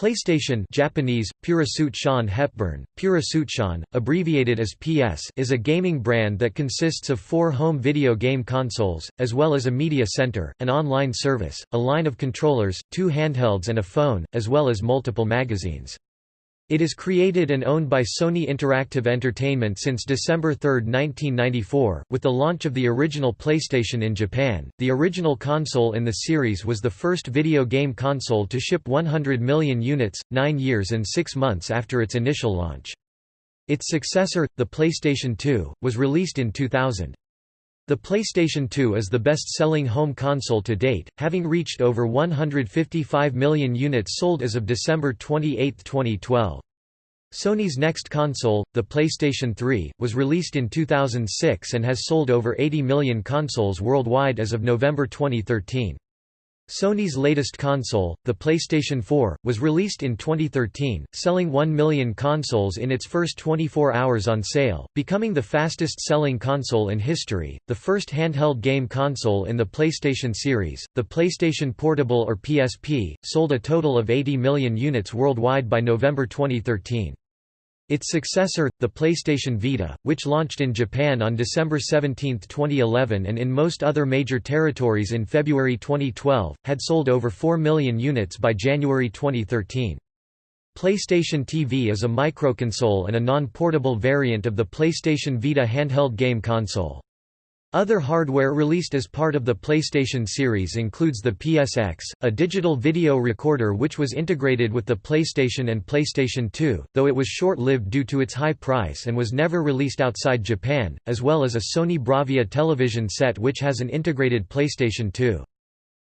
PlayStation Japanese, Purasuit Hepburn, Purasuit abbreviated as PS is a gaming brand that consists of four home video game consoles, as well as a media center, an online service, a line of controllers, two handhelds and a phone, as well as multiple magazines. It is created and owned by Sony Interactive Entertainment since December 3, 1994, with the launch of the original PlayStation in Japan. The original console in the series was the first video game console to ship 100 million units, nine years and six months after its initial launch. Its successor, the PlayStation 2, was released in 2000. The PlayStation 2 is the best-selling home console to date, having reached over 155 million units sold as of December 28, 2012. Sony's next console, the PlayStation 3, was released in 2006 and has sold over 80 million consoles worldwide as of November 2013. Sony's latest console, the PlayStation 4, was released in 2013, selling 1 million consoles in its first 24 hours on sale, becoming the fastest-selling console in history. The first handheld game console in the PlayStation series, the PlayStation Portable or PSP, sold a total of 80 million units worldwide by November 2013. Its successor, the PlayStation Vita, which launched in Japan on December 17, 2011 and in most other major territories in February 2012, had sold over 4 million units by January 2013. PlayStation TV is a microconsole and a non-portable variant of the PlayStation Vita handheld game console. Other hardware released as part of the PlayStation series includes the PSX, a digital video recorder which was integrated with the PlayStation and PlayStation 2, though it was short-lived due to its high price and was never released outside Japan, as well as a Sony Bravia television set which has an integrated PlayStation 2.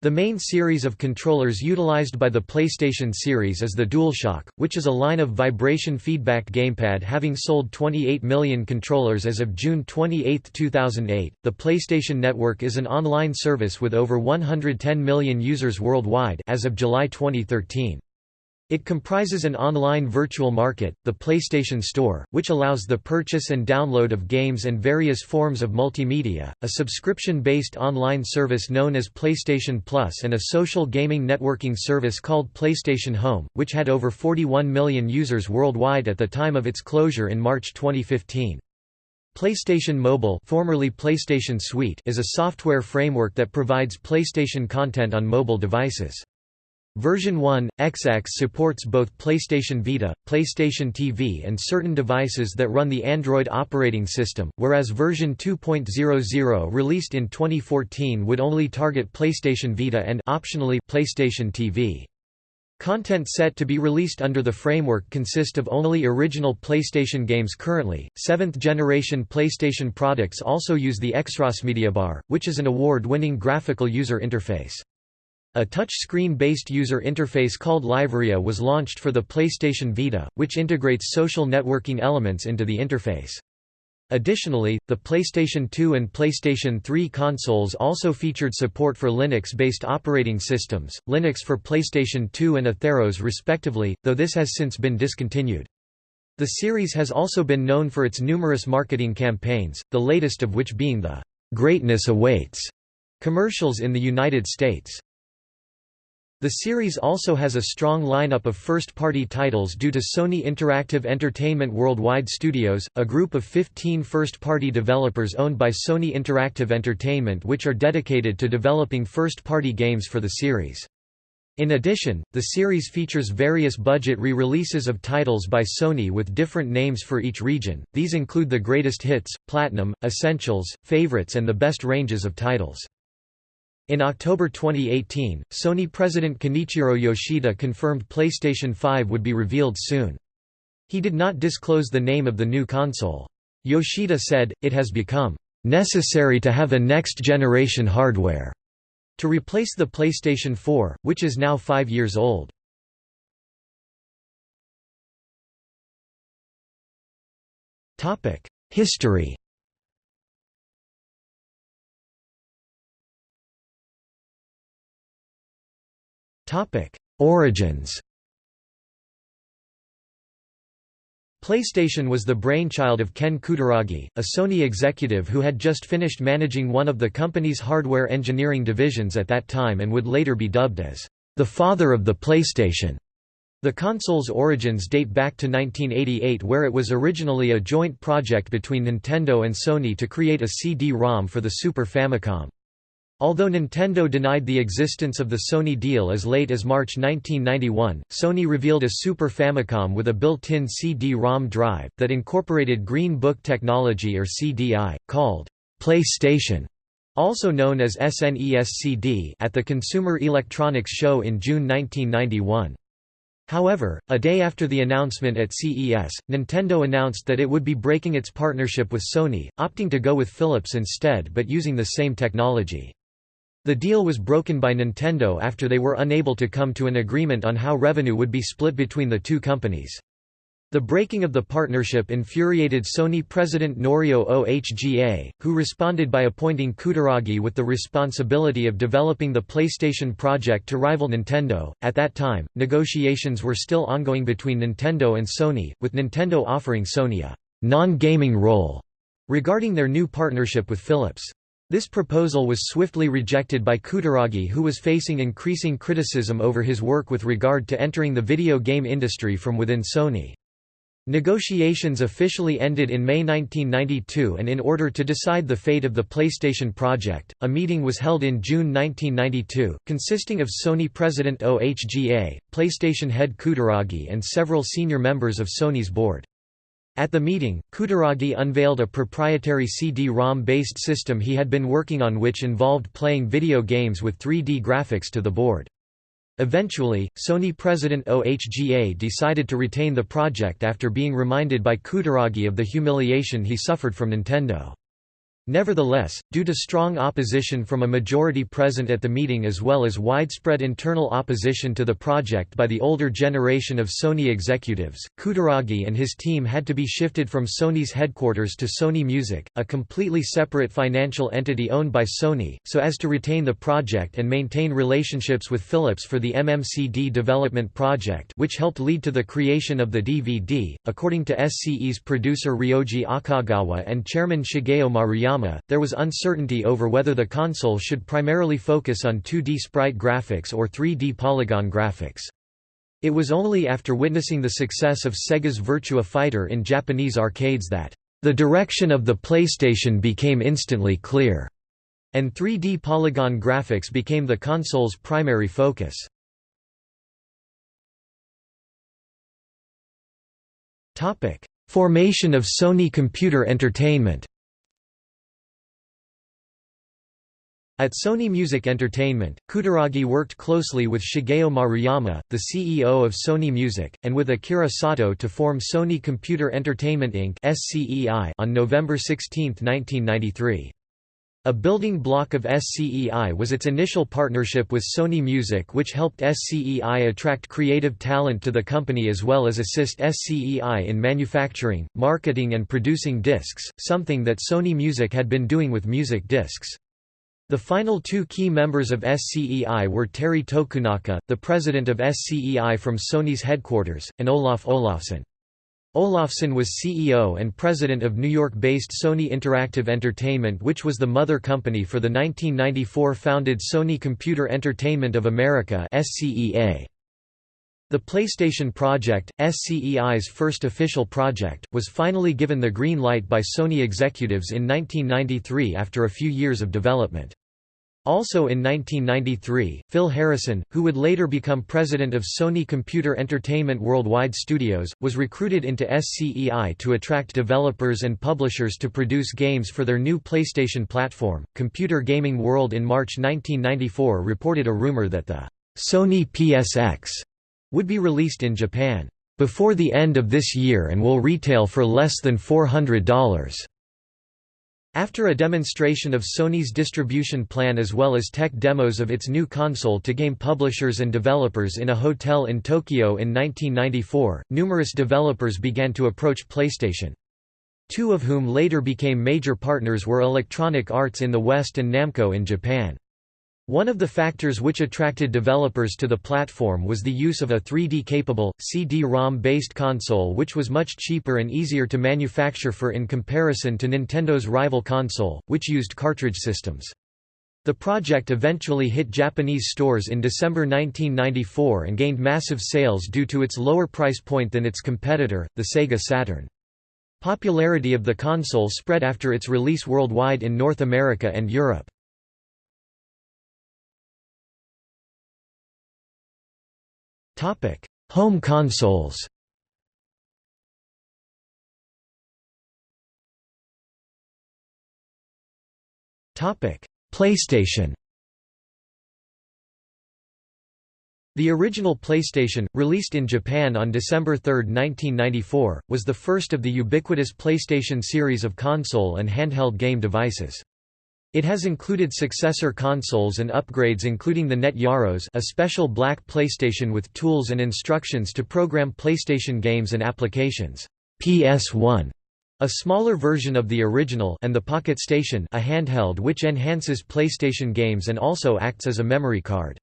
The main series of controllers utilized by the PlayStation series is the DualShock, which is a line of vibration feedback gamepad having sold 28 million controllers as of June 28, 2008. The PlayStation Network is an online service with over 110 million users worldwide as of July 2013. It comprises an online virtual market, the PlayStation Store, which allows the purchase and download of games and various forms of multimedia, a subscription-based online service known as PlayStation Plus and a social gaming networking service called PlayStation Home, which had over 41 million users worldwide at the time of its closure in March 2015. PlayStation Mobile formerly PlayStation Suite is a software framework that provides PlayStation content on mobile devices. Version 1, XX supports both PlayStation Vita, PlayStation TV and certain devices that run the Android operating system, whereas version 2.00 released in 2014 would only target PlayStation Vita and optionally PlayStation TV. Content set to be released under the framework consist of only original PlayStation games currently. Seventh generation PlayStation products also use the XrossMediaBar, which is an award winning graphical user interface. A touch-screen-based user interface called LiveArea was launched for the PlayStation Vita, which integrates social networking elements into the interface. Additionally, the PlayStation 2 and PlayStation 3 consoles also featured support for Linux-based operating systems, Linux for PlayStation 2 and OtherOS respectively, though this has since been discontinued. The series has also been known for its numerous marketing campaigns, the latest of which being the "'Greatness Awaits' commercials in the United States. The series also has a strong lineup of first-party titles due to Sony Interactive Entertainment Worldwide Studios, a group of 15 first-party developers owned by Sony Interactive Entertainment which are dedicated to developing first-party games for the series. In addition, the series features various budget re-releases of titles by Sony with different names for each region, these include the greatest hits, platinum, essentials, favorites and the best ranges of titles. In October 2018, Sony president Kenichiro Yoshida confirmed PlayStation 5 would be revealed soon. He did not disclose the name of the new console. Yoshida said, it has become necessary to have a next-generation hardware to replace the PlayStation 4, which is now five years old. History Origins PlayStation was the brainchild of Ken Kutaragi, a Sony executive who had just finished managing one of the company's hardware engineering divisions at that time and would later be dubbed as the father of the PlayStation. The console's origins date back to 1988 where it was originally a joint project between Nintendo and Sony to create a CD-ROM for the Super Famicom. Although Nintendo denied the existence of the Sony deal as late as March 1991, Sony revealed a Super Famicom with a built-in CD-ROM drive, that incorporated Green Book technology or CDI, called PlayStation, also known as SNES-CD at the Consumer Electronics Show in June 1991. However, a day after the announcement at CES, Nintendo announced that it would be breaking its partnership with Sony, opting to go with Philips instead but using the same technology. The deal was broken by Nintendo after they were unable to come to an agreement on how revenue would be split between the two companies. The breaking of the partnership infuriated Sony president Norio Ohga, who responded by appointing Kutaragi with the responsibility of developing the PlayStation project to rival Nintendo. At that time, negotiations were still ongoing between Nintendo and Sony, with Nintendo offering Sony a non-gaming role regarding their new partnership with Philips. This proposal was swiftly rejected by Kutaragi who was facing increasing criticism over his work with regard to entering the video game industry from within Sony. Negotiations officially ended in May 1992 and in order to decide the fate of the PlayStation project, a meeting was held in June 1992, consisting of Sony president OHGA, PlayStation head Kutaragi and several senior members of Sony's board. At the meeting, Kutaragi unveiled a proprietary CD-ROM based system he had been working on which involved playing video games with 3D graphics to the board. Eventually, Sony president OHGA decided to retain the project after being reminded by Kutaragi of the humiliation he suffered from Nintendo. Nevertheless, due to strong opposition from a majority present at the meeting as well as widespread internal opposition to the project by the older generation of Sony executives, Kutaragi and his team had to be shifted from Sony's headquarters to Sony Music, a completely separate financial entity owned by Sony, so as to retain the project and maintain relationships with Philips for the MMCD development project which helped lead to the creation of the DVD. According to SCE's producer Ryoji Akagawa and chairman Shigeo Maruyama, there was uncertainty over whether the console should primarily focus on 2D sprite graphics or 3D polygon graphics. It was only after witnessing the success of Sega's Virtua Fighter in Japanese arcades that, "...the direction of the PlayStation became instantly clear," and 3D polygon graphics became the console's primary focus. Formation of Sony Computer Entertainment At Sony Music Entertainment, Kutaragi worked closely with Shigeo Maruyama, the CEO of Sony Music, and with Akira Sato to form Sony Computer Entertainment Inc. SCEI on November 16, 1993. A building block of SCEI was its initial partnership with Sony Music which helped SCEI attract creative talent to the company as well as assist SCEI in manufacturing, marketing and producing discs, something that Sony Music had been doing with music discs. The final two key members of SCEI were Terry Tokunaka, the president of SCEI from Sony's headquarters, and Olaf Olafsson. Olafsson was CEO and president of New York-based Sony Interactive Entertainment which was the mother company for the 1994 founded Sony Computer Entertainment of America The PlayStation Project, SCEI's first official project, was finally given the green light by Sony executives in 1993 after a few years of development. Also in 1993, Phil Harrison, who would later become president of Sony Computer Entertainment Worldwide Studios, was recruited into SCEI to attract developers and publishers to produce games for their new PlayStation platform. Computer Gaming World in March 1994 reported a rumor that the Sony PSX would be released in Japan before the end of this year and will retail for less than $400. After a demonstration of Sony's distribution plan as well as tech demos of its new console to game publishers and developers in a hotel in Tokyo in 1994, numerous developers began to approach PlayStation. Two of whom later became major partners were Electronic Arts in the West and Namco in Japan. One of the factors which attracted developers to the platform was the use of a 3D-capable, CD-ROM-based console which was much cheaper and easier to manufacture for in comparison to Nintendo's rival console, which used cartridge systems. The project eventually hit Japanese stores in December 1994 and gained massive sales due to its lower price point than its competitor, the Sega Saturn. Popularity of the console spread after its release worldwide in North America and Europe. Home consoles. Topic: PlayStation. The original PlayStation, released in Japan on December 3, 1994, was the first of the ubiquitous PlayStation series of console and handheld game devices. It has included successor consoles and upgrades including the Net Yaroze a special black PlayStation with tools and instructions to program PlayStation games and applications, PS1, a smaller version of the original and the Pocket Station a handheld which enhances PlayStation games and also acts as a memory card.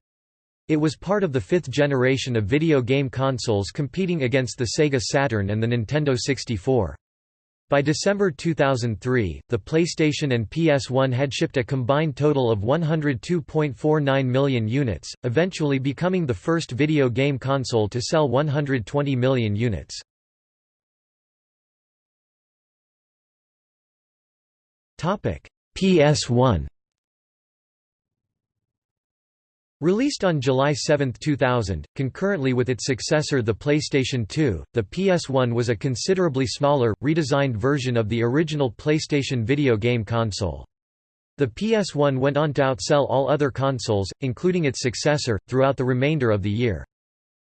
It was part of the fifth generation of video game consoles competing against the Sega Saturn and the Nintendo 64. By December 2003, the PlayStation and PS1 had shipped a combined total of 102.49 million units, eventually becoming the first video game console to sell 120 million units. PS1 Released on July 7, 2000, concurrently with its successor the PlayStation 2, the PS1 was a considerably smaller, redesigned version of the original PlayStation video game console. The PS1 went on to outsell all other consoles, including its successor, throughout the remainder of the year.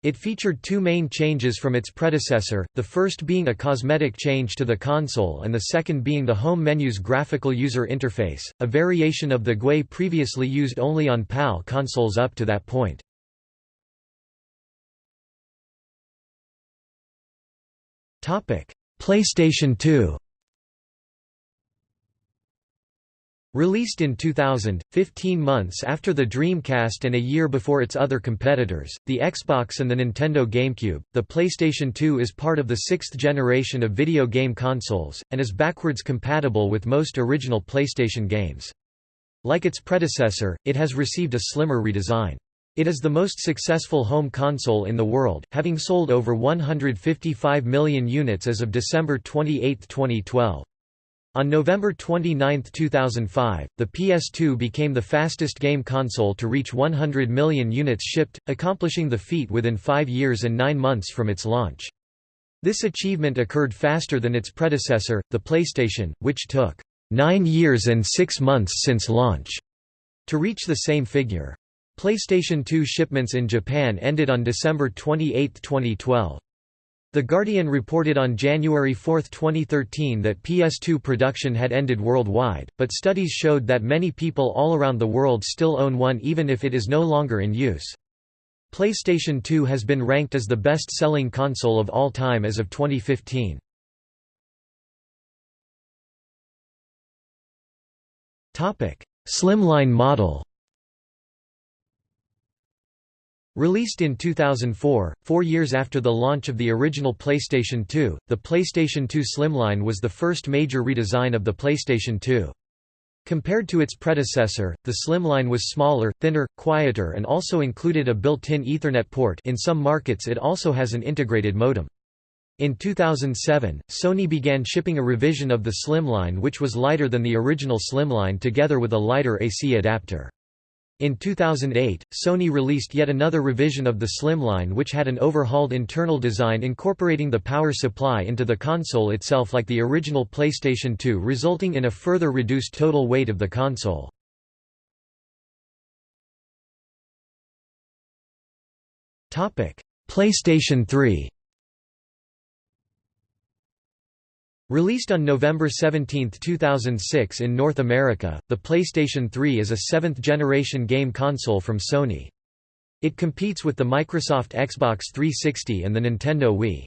It featured two main changes from its predecessor, the first being a cosmetic change to the console and the second being the home menu's graphical user interface, a variation of the GUI previously used only on PAL consoles up to that point. PlayStation 2 Released in 2000, 15 months after the Dreamcast and a year before its other competitors, the Xbox and the Nintendo GameCube, the PlayStation 2 is part of the sixth generation of video game consoles, and is backwards compatible with most original PlayStation games. Like its predecessor, it has received a slimmer redesign. It is the most successful home console in the world, having sold over 155 million units as of December 28, 2012. On November 29, 2005, the PS2 became the fastest game console to reach 100 million units shipped, accomplishing the feat within five years and nine months from its launch. This achievement occurred faster than its predecessor, the PlayStation, which took nine years and six months since launch to reach the same figure. PlayStation 2 shipments in Japan ended on December 28, 2012. The Guardian reported on January 4, 2013 that PS2 production had ended worldwide, but studies showed that many people all around the world still own one even if it is no longer in use. PlayStation 2 has been ranked as the best-selling console of all time as of 2015. Slimline model Released in 2004, four years after the launch of the original PlayStation 2, the PlayStation 2 Slimline was the first major redesign of the PlayStation 2. Compared to its predecessor, the Slimline was smaller, thinner, quieter and also included a built-in Ethernet port in some markets it also has an integrated modem. In 2007, Sony began shipping a revision of the Slimline which was lighter than the original Slimline together with a lighter AC adapter. In 2008, Sony released yet another revision of the Slimline which had an overhauled internal design incorporating the power supply into the console itself like the original PlayStation 2 resulting in a further reduced total weight of the console. PlayStation 3 Released on November 17, 2006 in North America, the PlayStation 3 is a seventh-generation game console from Sony. It competes with the Microsoft Xbox 360 and the Nintendo Wii.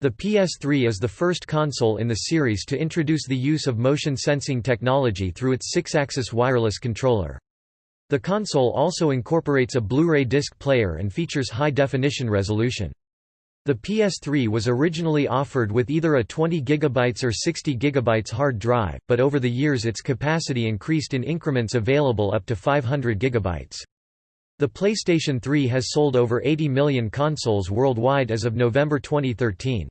The PS3 is the first console in the series to introduce the use of motion sensing technology through its Sixaxis wireless controller. The console also incorporates a Blu-ray disc player and features high-definition resolution. The PS3 was originally offered with either a 20 GB or 60 GB hard drive, but over the years its capacity increased in increments available up to 500 GB. The PlayStation 3 has sold over 80 million consoles worldwide as of November 2013.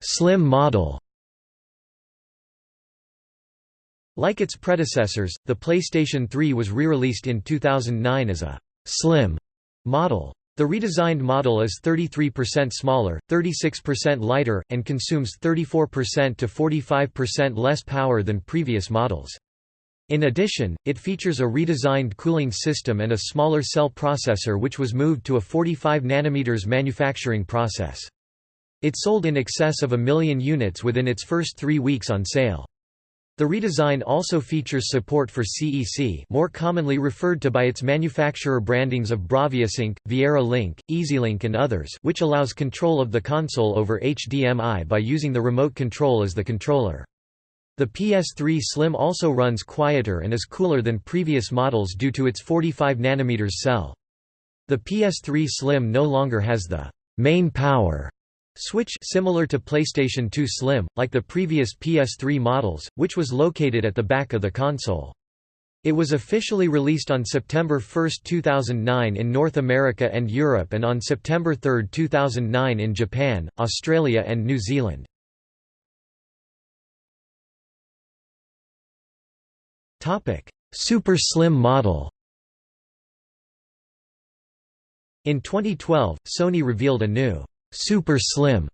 Slim model Like its predecessors, the PlayStation 3 was re-released in 2009 as a «slim» model. The redesigned model is 33% smaller, 36% lighter, and consumes 34% to 45% less power than previous models. In addition, it features a redesigned cooling system and a smaller cell processor which was moved to a 45 nm manufacturing process. It sold in excess of a million units within its first three weeks on sale. The redesign also features support for CEC more commonly referred to by its manufacturer brandings of BraviaSync, Viera Link, EasyLink and others which allows control of the console over HDMI by using the remote control as the controller. The PS3 Slim also runs quieter and is cooler than previous models due to its 45 nm cell. The PS3 Slim no longer has the main power Switch similar to PlayStation 2 Slim, like the previous PS3 models, which was located at the back of the console. It was officially released on September 1, 2009 in North America and Europe and on September 3, 2009 in Japan, Australia and New Zealand. Super Slim model In 2012, Sony revealed a new Super Slim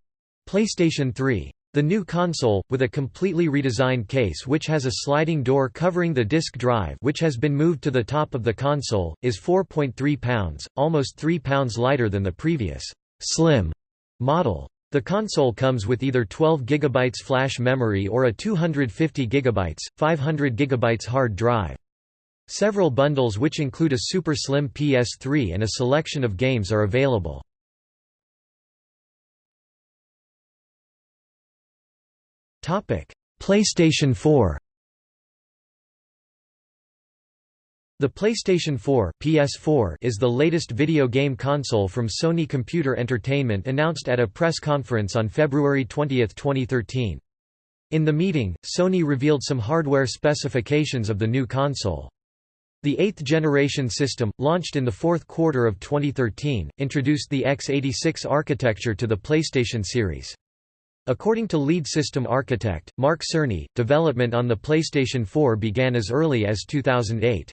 PlayStation 3. The new console, with a completely redesigned case which has a sliding door covering the disk drive which has been moved to the top of the console, is 4.3 pounds, almost 3 pounds lighter than the previous «slim» model. The console comes with either 12 GB flash memory or a 250 GB, 500 GB hard drive. Several bundles which include a super slim PS3 and a selection of games are available. PlayStation 4 The PlayStation 4 PS4 is the latest video game console from Sony Computer Entertainment announced at a press conference on February 20, 2013. In the meeting, Sony revealed some hardware specifications of the new console. The eighth-generation system, launched in the fourth quarter of 2013, introduced the x86 architecture to the PlayStation series. According to lead system architect, Mark Cerny, development on the PlayStation 4 began as early as 2008.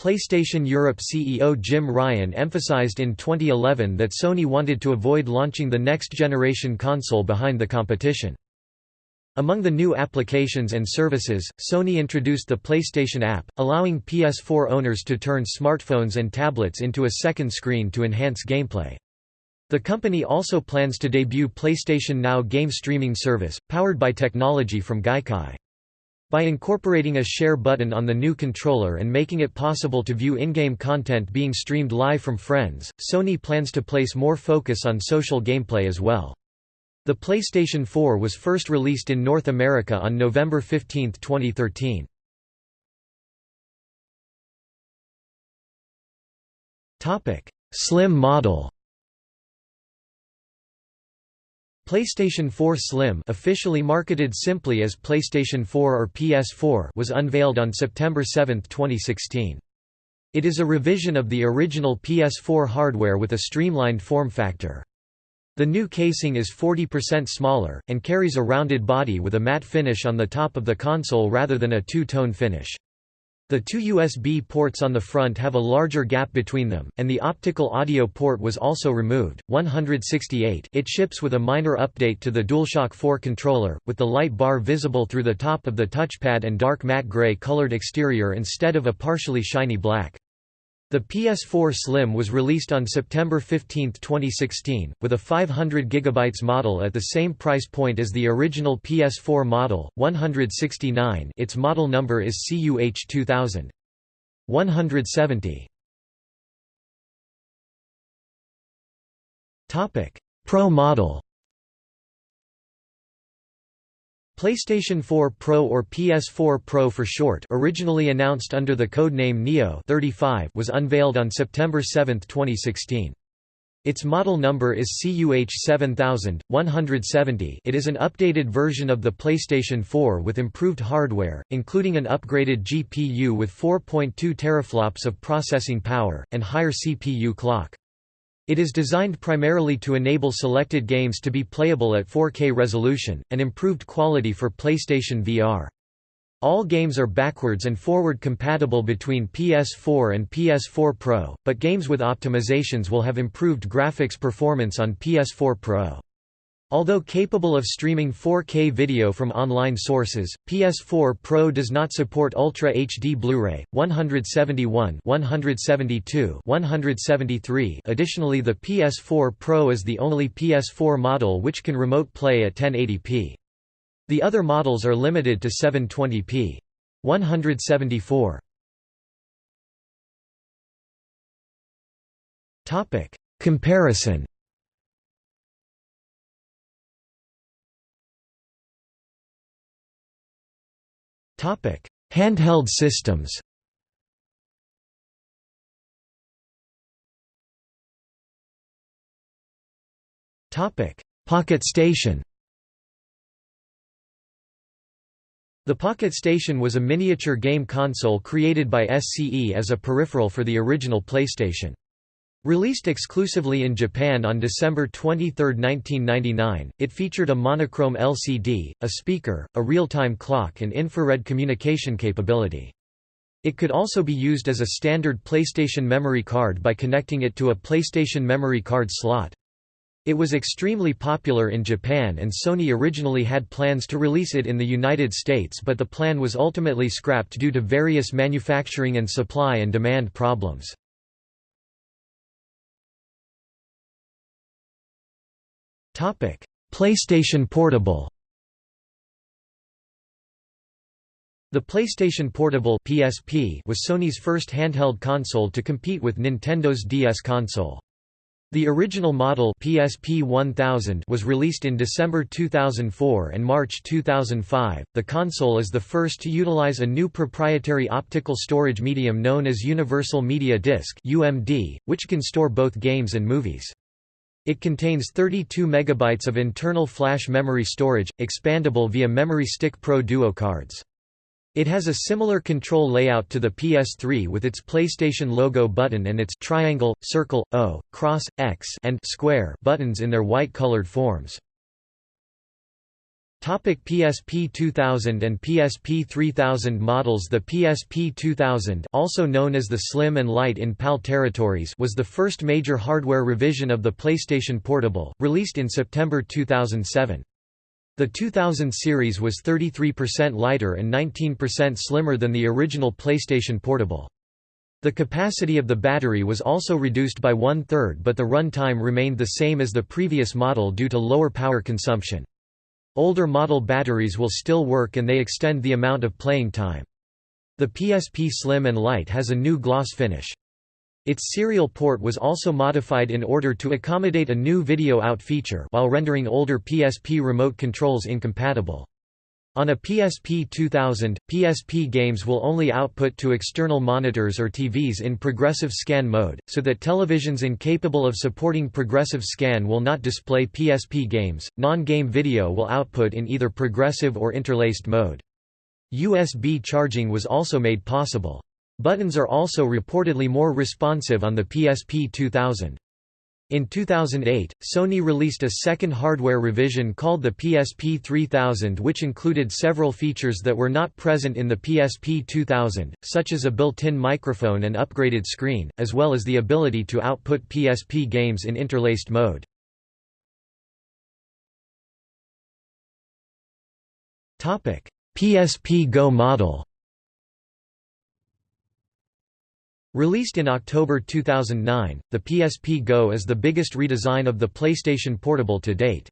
PlayStation Europe CEO Jim Ryan emphasized in 2011 that Sony wanted to avoid launching the next-generation console behind the competition. Among the new applications and services, Sony introduced the PlayStation app, allowing PS4 owners to turn smartphones and tablets into a second screen to enhance gameplay. The company also plans to debut PlayStation Now game streaming service, powered by technology from Gaikai. By incorporating a share button on the new controller and making it possible to view in-game content being streamed live from friends, Sony plans to place more focus on social gameplay as well. The PlayStation 4 was first released in North America on November 15, 2013. Slim model PlayStation 4 Slim officially marketed simply as PlayStation 4 or PS4 was unveiled on September 7, 2016. It is a revision of the original PS4 hardware with a streamlined form factor. The new casing is 40% smaller, and carries a rounded body with a matte finish on the top of the console rather than a two-tone finish. The two USB ports on the front have a larger gap between them, and the optical audio port was also removed. 168 It ships with a minor update to the DualShock 4 controller, with the light bar visible through the top of the touchpad and dark matte gray colored exterior instead of a partially shiny black. The PS4 Slim was released on September 15, 2016, with a 500 GB model at the same price point as the original PS4 model, 169 its model number is CUH 2000. 170. Pro model PlayStation 4 Pro or PS4 Pro for short originally announced under the codename Neo 35 was unveiled on September 7, 2016. Its model number is CUH 7170 it is an updated version of the PlayStation 4 with improved hardware, including an upgraded GPU with 4.2 teraflops of processing power, and higher CPU clock. It is designed primarily to enable selected games to be playable at 4K resolution, and improved quality for PlayStation VR. All games are backwards and forward compatible between PS4 and PS4 Pro, but games with optimizations will have improved graphics performance on PS4 Pro. Although capable of streaming 4K video from online sources, PS4 Pro does not support Ultra HD Blu-ray 171, 172, 173. Additionally, the PS4 Pro is the only PS4 model which can remote play at 1080p. The other models are limited to 720p. 174. Topic: Comparison. Handheld systems. Pocket Station. The Pocket Station was a miniature game console created by SCE as a peripheral for the original PlayStation. Released exclusively in Japan on December 23, 1999, it featured a monochrome LCD, a speaker, a real-time clock and infrared communication capability. It could also be used as a standard PlayStation memory card by connecting it to a PlayStation memory card slot. It was extremely popular in Japan and Sony originally had plans to release it in the United States but the plan was ultimately scrapped due to various manufacturing and supply and demand problems. PlayStation Portable The PlayStation Portable PSP was Sony's first handheld console to compete with Nintendo's DS console. The original model PSP 1000 was released in December 2004 and March 2005. The console is the first to utilize a new proprietary optical storage medium known as Universal Media Disc (UMD), which can store both games and movies. It contains 32 megabytes of internal flash memory storage, expandable via Memory Stick Pro Duo cards. It has a similar control layout to the PS3 with its PlayStation logo button and its triangle, circle, O, cross, X and square buttons in their white-colored forms. Topic PSP 2000 and PSP 3000 models The PSP 2000 also known as the Slim and Light in PAL territories was the first major hardware revision of the PlayStation Portable, released in September 2007. The 2000 series was 33% lighter and 19% slimmer than the original PlayStation Portable. The capacity of the battery was also reduced by one-third but the run time remained the same as the previous model due to lower power consumption. Older model batteries will still work and they extend the amount of playing time. The PSP Slim and Light has a new gloss finish. Its serial port was also modified in order to accommodate a new video out feature while rendering older PSP remote controls incompatible. On a PSP 2000, PSP games will only output to external monitors or TVs in progressive scan mode, so that televisions incapable of supporting progressive scan will not display PSP games. Non-game video will output in either progressive or interlaced mode. USB charging was also made possible. Buttons are also reportedly more responsive on the PSP 2000. In 2008, Sony released a second hardware revision called the PSP 3000 which included several features that were not present in the PSP 2000, such as a built-in microphone and upgraded screen, as well as the ability to output PSP games in interlaced mode. PSP Go model Released in October 2009, the PSP Go is the biggest redesign of the PlayStation Portable to date.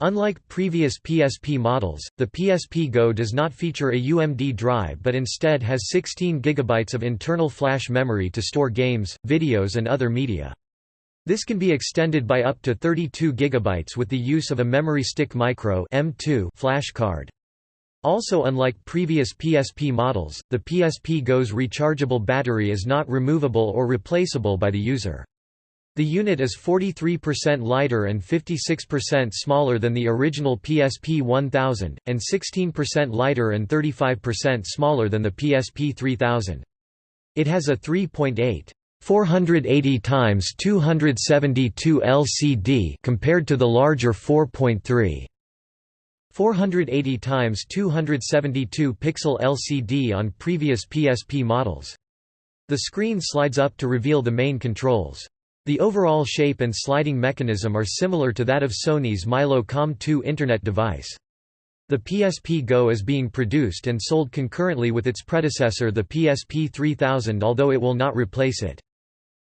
Unlike previous PSP models, the PSP Go does not feature a UMD drive but instead has 16 GB of internal flash memory to store games, videos and other media. This can be extended by up to 32 GB with the use of a Memory Stick Micro M2 flash card. Also unlike previous PSP models, the PSP Go's rechargeable battery is not removable or replaceable by the user. The unit is 43% lighter and 56% smaller than the original PSP 1000, and 16% lighter and 35% smaller than the PSP 3000. It has a 3.8 480 x 272 LCD compared to the larger 4.3 480 x 272 pixel LCD on previous PSP models. The screen slides up to reveal the main controls. The overall shape and sliding mechanism are similar to that of Sony's mylo Com2 Internet device. The PSP Go is being produced and sold concurrently with its predecessor the PSP 3000 although it will not replace it.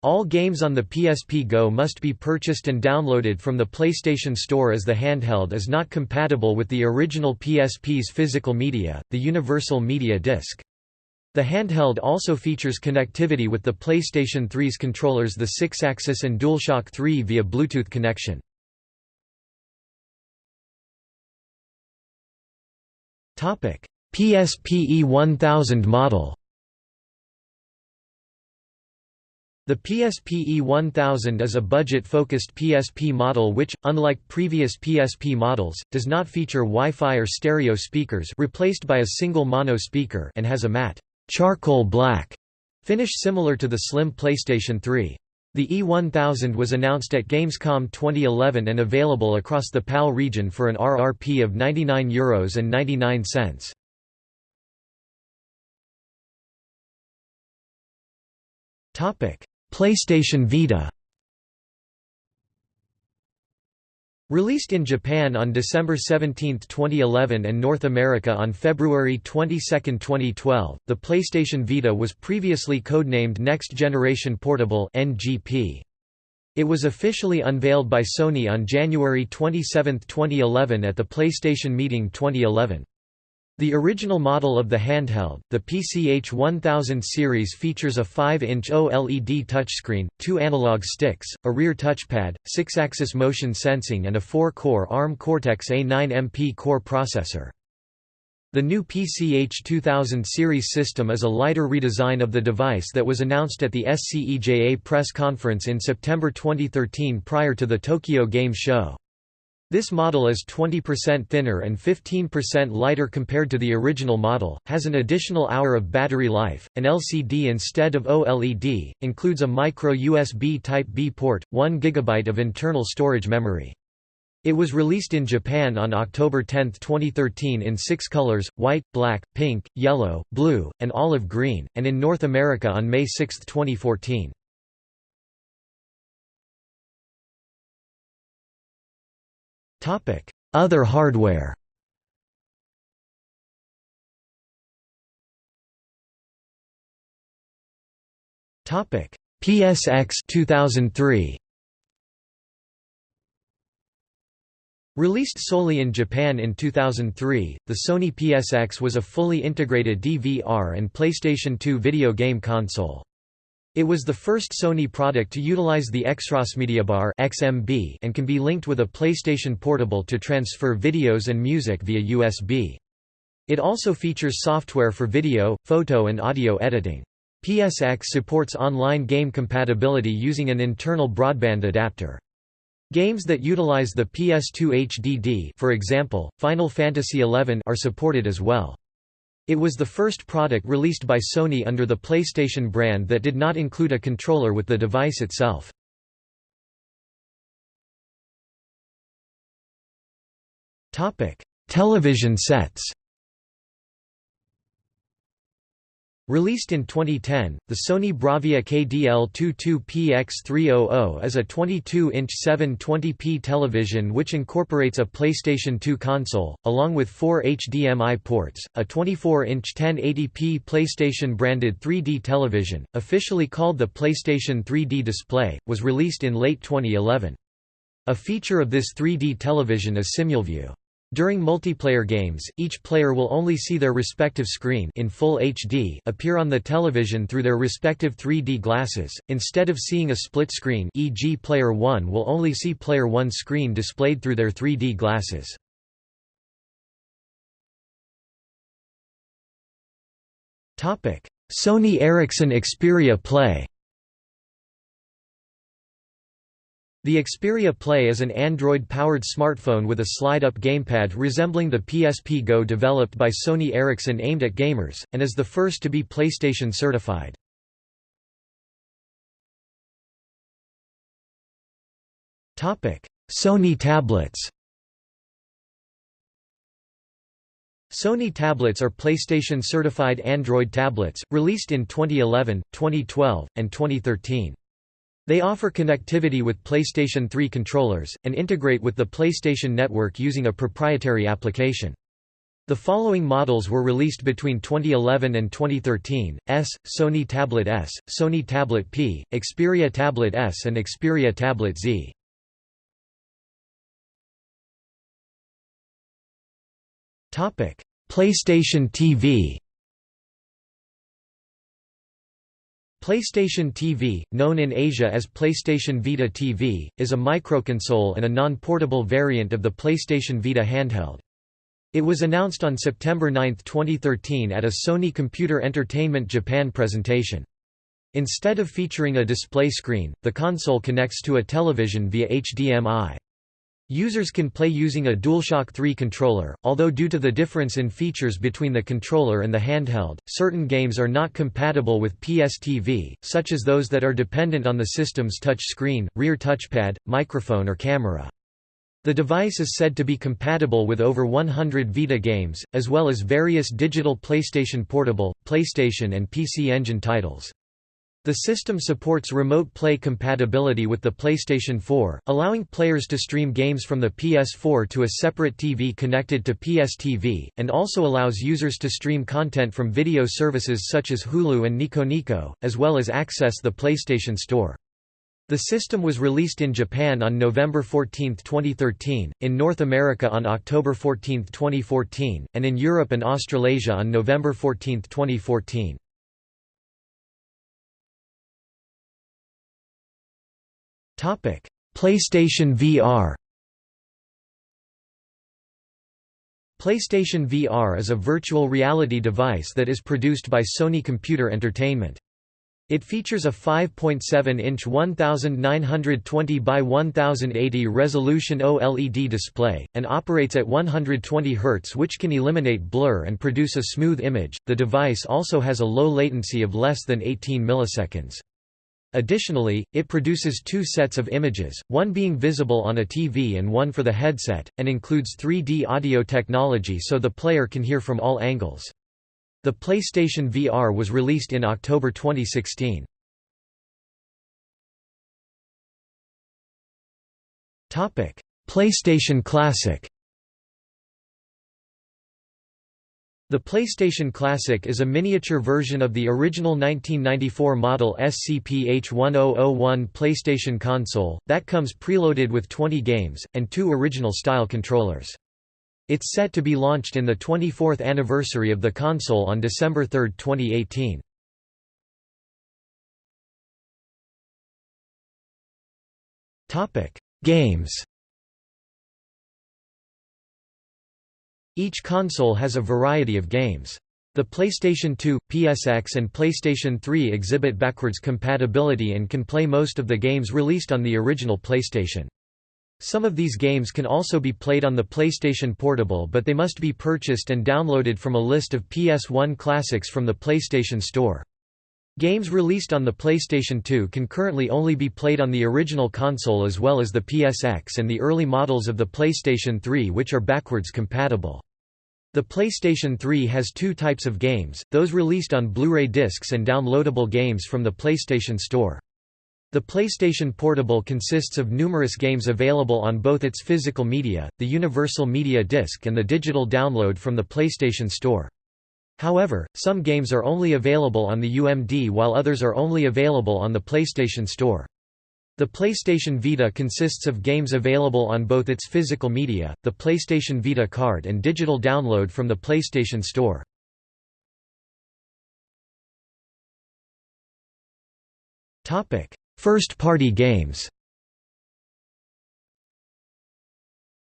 All games on the PSP Go must be purchased and downloaded from the PlayStation Store as the handheld is not compatible with the original PSP's physical media, the Universal Media Disc. The handheld also features connectivity with the PlayStation 3's controllers the Sixaxis and DualShock 3 via Bluetooth connection. PSPE 1000 model The PSPE 1000 is a budget-focused PSP model which, unlike previous PSP models, does not feature Wi-Fi or stereo speakers replaced by a single mono speaker and has a matte charcoal black finish similar to the slim PlayStation 3. The E1000 was announced at Gamescom 2011 and available across the PAL region for an RRP of €99 Euros and 99 cents. PlayStation Vita Released in Japan on December 17, 2011 and North America on February 22, 2012, the PlayStation Vita was previously codenamed Next Generation Portable. It was officially unveiled by Sony on January 27, 2011 at the PlayStation Meeting 2011. The original model of the handheld, the PCH 1000 series features a 5-inch OLED touchscreen, two analog sticks, a rear touchpad, 6-axis motion sensing and a 4-core ARM Cortex-A9 MP core processor. The new PCH 2000 series system is a lighter redesign of the device that was announced at the SCEJA press conference in September 2013 prior to the Tokyo Game Show. This model is 20% thinner and 15% lighter compared to the original model, has an additional hour of battery life, an LCD instead of OLED, includes a micro USB Type-B port, 1 GB of internal storage memory. It was released in Japan on October 10, 2013 in six colors, white, black, pink, yellow, blue, and olive green, and in North America on May 6, 2014. Other hardware. Topic: PSX 2003 Released solely in Japan in 2003, the Sony PSX was a fully integrated DVR and PlayStation 2 video game console. It was the first Sony product to utilize the XROS XMB and can be linked with a PlayStation Portable to transfer videos and music via USB. It also features software for video, photo and audio editing. PSX supports online game compatibility using an internal broadband adapter. Games that utilize the PS2 HDD for example, Final Fantasy XI are supported as well. It was the first product released by Sony under the PlayStation brand that did not include a controller with the device itself. Television sets Released in 2010, the Sony Bravia KDL-22PX300 is a 22-inch 720p television which incorporates a PlayStation 2 console, along with four HDMI ports, a 24-inch 1080p PlayStation-branded 3D television, officially called the PlayStation 3D Display, was released in late 2011. A feature of this 3D television is SimulView. During multiplayer games, each player will only see their respective screen in full HD appear on the television through their respective 3D glasses, instead of seeing a split screen e.g. Player 1 will only see Player 1's screen displayed through their 3D glasses. Sony Ericsson Xperia Play The Xperia Play is an Android-powered smartphone with a slide-up gamepad resembling the PSP Go developed by Sony Ericsson aimed at gamers, and is the first to be PlayStation certified. Sony tablets Sony tablets are PlayStation-certified Android tablets, released in 2011, 2012, and 2013. They offer connectivity with PlayStation 3 controllers, and integrate with the PlayStation Network using a proprietary application. The following models were released between 2011 and 2013, S, Sony Tablet S, Sony Tablet P, Xperia Tablet S and Xperia Tablet Z. PlayStation TV PlayStation TV, known in Asia as PlayStation Vita TV, is a microconsole and a non-portable variant of the PlayStation Vita handheld. It was announced on September 9, 2013 at a Sony Computer Entertainment Japan presentation. Instead of featuring a display screen, the console connects to a television via HDMI. Users can play using a DualShock 3 controller, although due to the difference in features between the controller and the handheld, certain games are not compatible with PSTV, such as those that are dependent on the system's touch screen, rear touchpad, microphone or camera. The device is said to be compatible with over 100 Vita games, as well as various digital PlayStation Portable, PlayStation and PC Engine titles. The system supports remote play compatibility with the PlayStation 4, allowing players to stream games from the PS4 to a separate TV connected to PSTV, and also allows users to stream content from video services such as Hulu and Nico as well as access the PlayStation Store. The system was released in Japan on November 14, 2013, in North America on October 14, 2014, and in Europe and Australasia on November 14, 2014. PlayStation VR PlayStation VR is a virtual reality device that is produced by Sony Computer Entertainment. It features a 5.7-inch 1920 by 1080 resolution OLED display, and operates at 120 Hz which can eliminate blur and produce a smooth image. The device also has a low latency of less than 18 milliseconds. Additionally, it produces two sets of images, one being visible on a TV and one for the headset, and includes 3D audio technology so the player can hear from all angles. The PlayStation VR was released in October 2016. PlayStation Classic The PlayStation Classic is a miniature version of the original 1994 model SCP-H1001 PlayStation console, that comes preloaded with 20 games, and two original-style controllers. It's set to be launched in the 24th anniversary of the console on December 3, 2018. Games Each console has a variety of games. The PlayStation 2, PSX and PlayStation 3 exhibit backwards compatibility and can play most of the games released on the original PlayStation. Some of these games can also be played on the PlayStation Portable but they must be purchased and downloaded from a list of PS1 classics from the PlayStation Store. Games released on the PlayStation 2 can currently only be played on the original console as well as the PSX and the early models of the PlayStation 3 which are backwards compatible. The PlayStation 3 has two types of games, those released on Blu-ray discs and downloadable games from the PlayStation Store. The PlayStation Portable consists of numerous games available on both its physical media, the Universal Media Disc and the digital download from the PlayStation Store. However, some games are only available on the UMD while others are only available on the PlayStation Store. The PlayStation Vita consists of games available on both its physical media, the PlayStation Vita card and digital download from the PlayStation Store. First-party games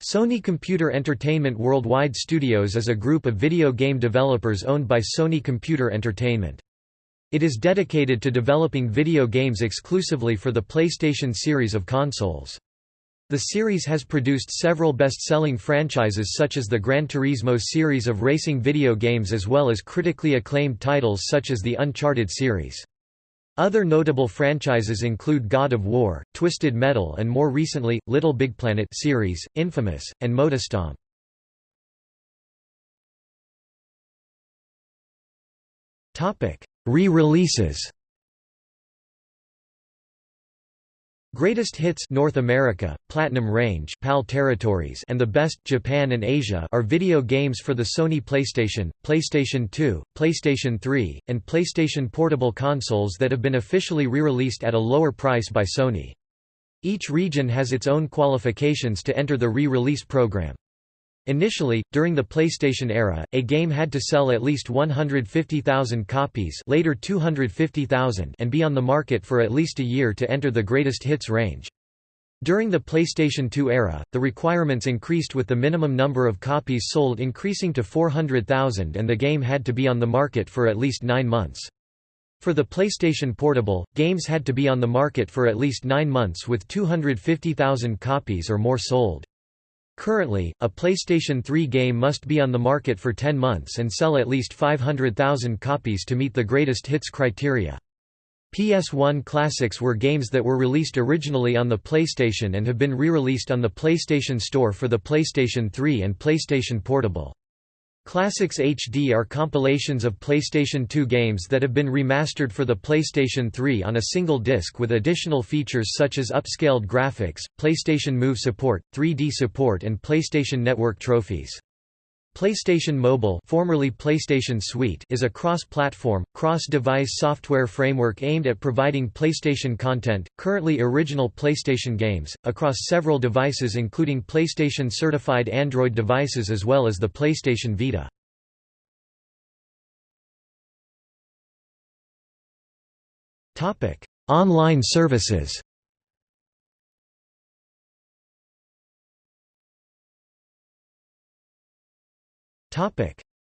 Sony Computer Entertainment Worldwide Studios is a group of video game developers owned by Sony Computer Entertainment. It is dedicated to developing video games exclusively for the PlayStation series of consoles. The series has produced several best-selling franchises such as the Gran Turismo series of racing video games as well as critically acclaimed titles such as the Uncharted series. Other notable franchises include God of War, Twisted Metal and more recently, Little Big Planet series, Infamous, and MotorStorm. Re-releases Greatest Hits North America, Platinum Range PAL Territories and The Best Japan and Asia are video games for the Sony PlayStation, PlayStation 2, PlayStation 3, and PlayStation Portable consoles that have been officially re-released at a lower price by Sony. Each region has its own qualifications to enter the re-release program. Initially, during the PlayStation era, a game had to sell at least 150,000 copies later 250,000 and be on the market for at least a year to enter the greatest hits range. During the PlayStation 2 era, the requirements increased with the minimum number of copies sold increasing to 400,000 and the game had to be on the market for at least nine months. For the PlayStation Portable, games had to be on the market for at least nine months with 250,000 copies or more sold. Currently, a PlayStation 3 game must be on the market for 10 months and sell at least 500,000 copies to meet the greatest hits criteria. PS1 classics were games that were released originally on the PlayStation and have been re-released on the PlayStation Store for the PlayStation 3 and PlayStation Portable. Classics HD are compilations of PlayStation 2 games that have been remastered for the PlayStation 3 on a single disc with additional features such as upscaled graphics, PlayStation Move support, 3D support and PlayStation Network trophies. PlayStation Mobile formerly PlayStation Suite is a cross-platform, cross-device software framework aimed at providing PlayStation content, currently original PlayStation games, across several devices including PlayStation-certified Android devices as well as the PlayStation Vita. Online services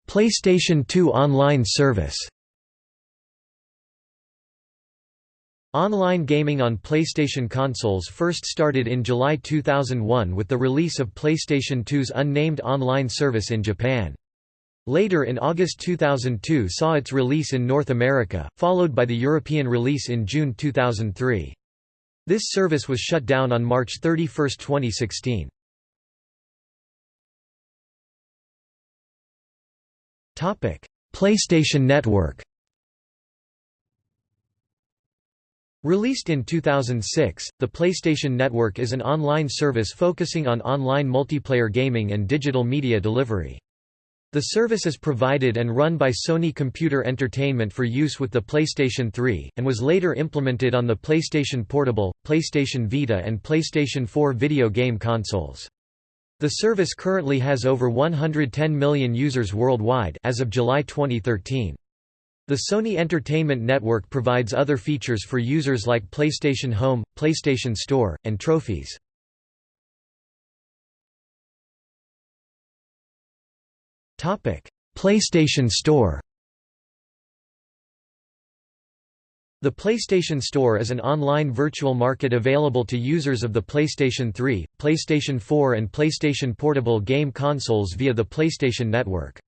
PlayStation 2 online service Online gaming on PlayStation consoles first started in July 2001 with the release of PlayStation 2's unnamed online service in Japan. Later in August 2002 saw its release in North America, followed by the European release in June 2003. This service was shut down on March 31, 2016. PlayStation Network Released in 2006, the PlayStation Network is an online service focusing on online multiplayer gaming and digital media delivery. The service is provided and run by Sony Computer Entertainment for use with the PlayStation 3, and was later implemented on the PlayStation Portable, PlayStation Vita and PlayStation 4 video game consoles. The service currently has over 110 million users worldwide as of July 2013. The Sony Entertainment Network provides other features for users like PlayStation Home, PlayStation Store, and trophies. PlayStation Store The PlayStation Store is an online virtual market available to users of the PlayStation 3, PlayStation 4 and PlayStation Portable game consoles via the PlayStation Network.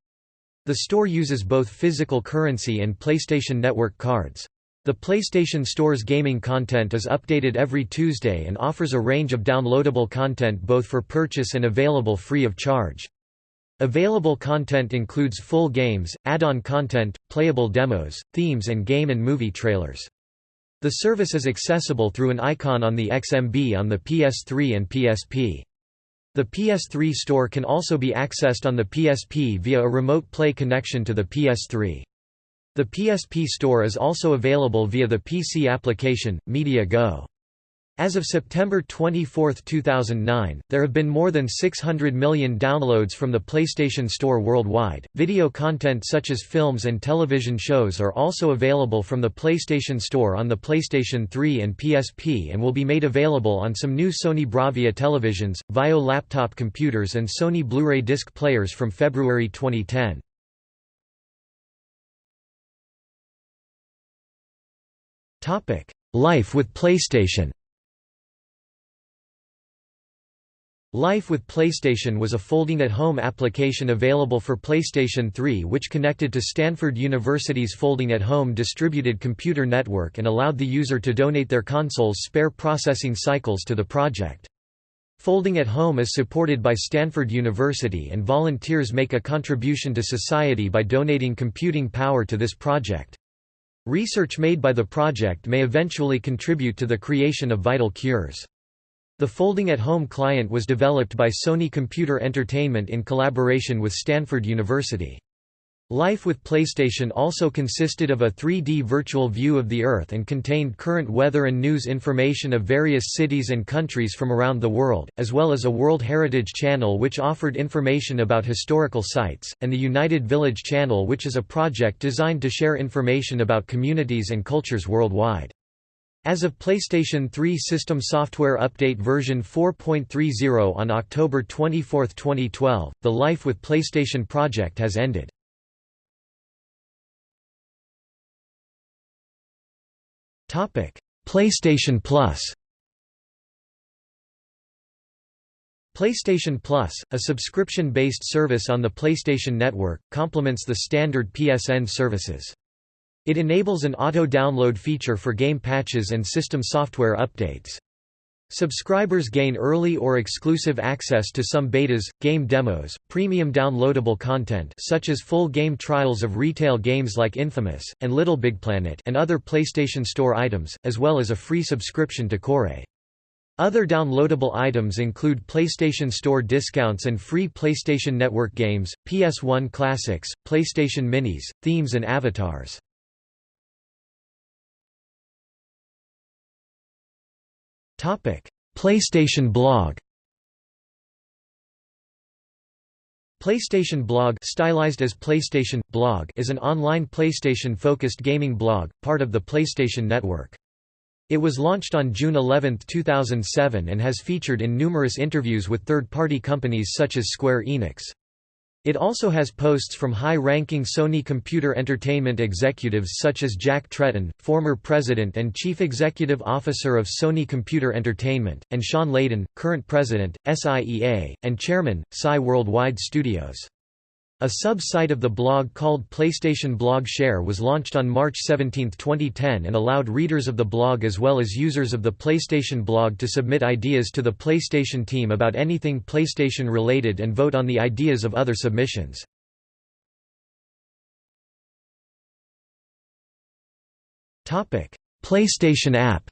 The store uses both physical currency and PlayStation Network cards. The PlayStation Store's gaming content is updated every Tuesday and offers a range of downloadable content both for purchase and available free of charge. Available content includes full games, add-on content, playable demos, themes and game and movie trailers. The service is accessible through an icon on the XMB on the PS3 and PSP. The PS3 store can also be accessed on the PSP via a remote play connection to the PS3. The PSP store is also available via the PC application, Media Go. As of September 24, 2009, there have been more than 600 million downloads from the PlayStation Store worldwide. Video content such as films and television shows are also available from the PlayStation Store on the PlayStation 3 and PSP and will be made available on some new Sony Bravia televisions, Vaio laptop computers, and Sony Blu ray disc players from February 2010. Life with PlayStation Life with PlayStation was a folding-at-home application available for PlayStation 3 which connected to Stanford University's folding-at-home distributed computer network and allowed the user to donate their console's spare processing cycles to the project. Folding at Home is supported by Stanford University and volunteers make a contribution to society by donating computing power to this project. Research made by the project may eventually contribute to the creation of vital cures. The Folding at Home client was developed by Sony Computer Entertainment in collaboration with Stanford University. Life with PlayStation also consisted of a 3D virtual view of the Earth and contained current weather and news information of various cities and countries from around the world, as well as a World Heritage Channel which offered information about historical sites, and the United Village Channel which is a project designed to share information about communities and cultures worldwide. As of PlayStation 3 System Software Update version 4.30 on October 24, 2012, the Life with PlayStation project has ended. PlayStation Plus PlayStation Plus, a subscription-based service on the PlayStation Network, complements the standard PSN services. It enables an auto-download feature for game patches and system software updates. Subscribers gain early or exclusive access to some betas, game demos, premium downloadable content such as full game trials of retail games like Infamous, and LittleBigPlanet and other PlayStation Store items, as well as a free subscription to Qore. Other downloadable items include PlayStation Store discounts and free PlayStation Network games, PS1 classics, PlayStation Minis, themes and avatars. PlayStation Blog. PlayStation Blog stylized as PlayStation Blog is an online PlayStation-focused gaming blog, part of the PlayStation Network. It was launched on June 11, 2007 and has featured in numerous interviews with third-party companies such as Square Enix. It also has posts from high-ranking Sony Computer Entertainment executives such as Jack Tretton, former president and chief executive officer of Sony Computer Entertainment, and Shawn Layden, current president, SIEA, and chairman, SCI Worldwide Studios. A sub-site of the blog called PlayStation Blog Share was launched on March 17, 2010 and allowed readers of the blog as well as users of the PlayStation blog to submit ideas to the PlayStation team about anything PlayStation related and vote on the ideas of other submissions. PlayStation app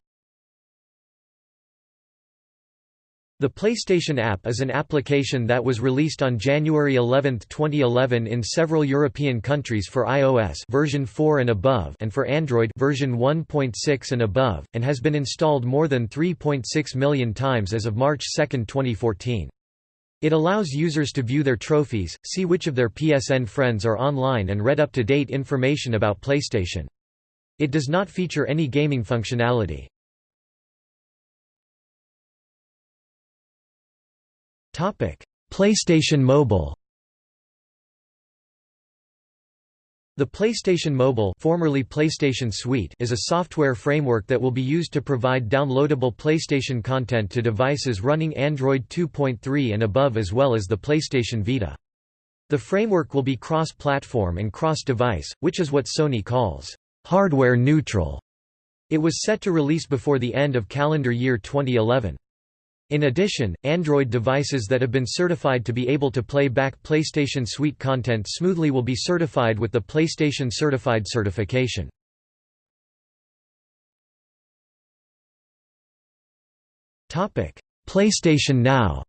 The PlayStation app is an application that was released on January 11, 2011 in several European countries for iOS version 4 and above and for Android version 1.6 and above and has been installed more than 3.6 million times as of March 2, 2014. It allows users to view their trophies, see which of their PSN friends are online and read up-to-date information about PlayStation. It does not feature any gaming functionality. PlayStation Mobile The PlayStation Mobile formerly PlayStation Suite is a software framework that will be used to provide downloadable PlayStation content to devices running Android 2.3 and above as well as the PlayStation Vita. The framework will be cross-platform and cross-device, which is what Sony calls hardware neutral. It was set to release before the end of calendar year 2011. In addition, Android devices that have been certified to be able to play back PlayStation Suite content smoothly will be certified with the PlayStation Certified certification. PlayStation Now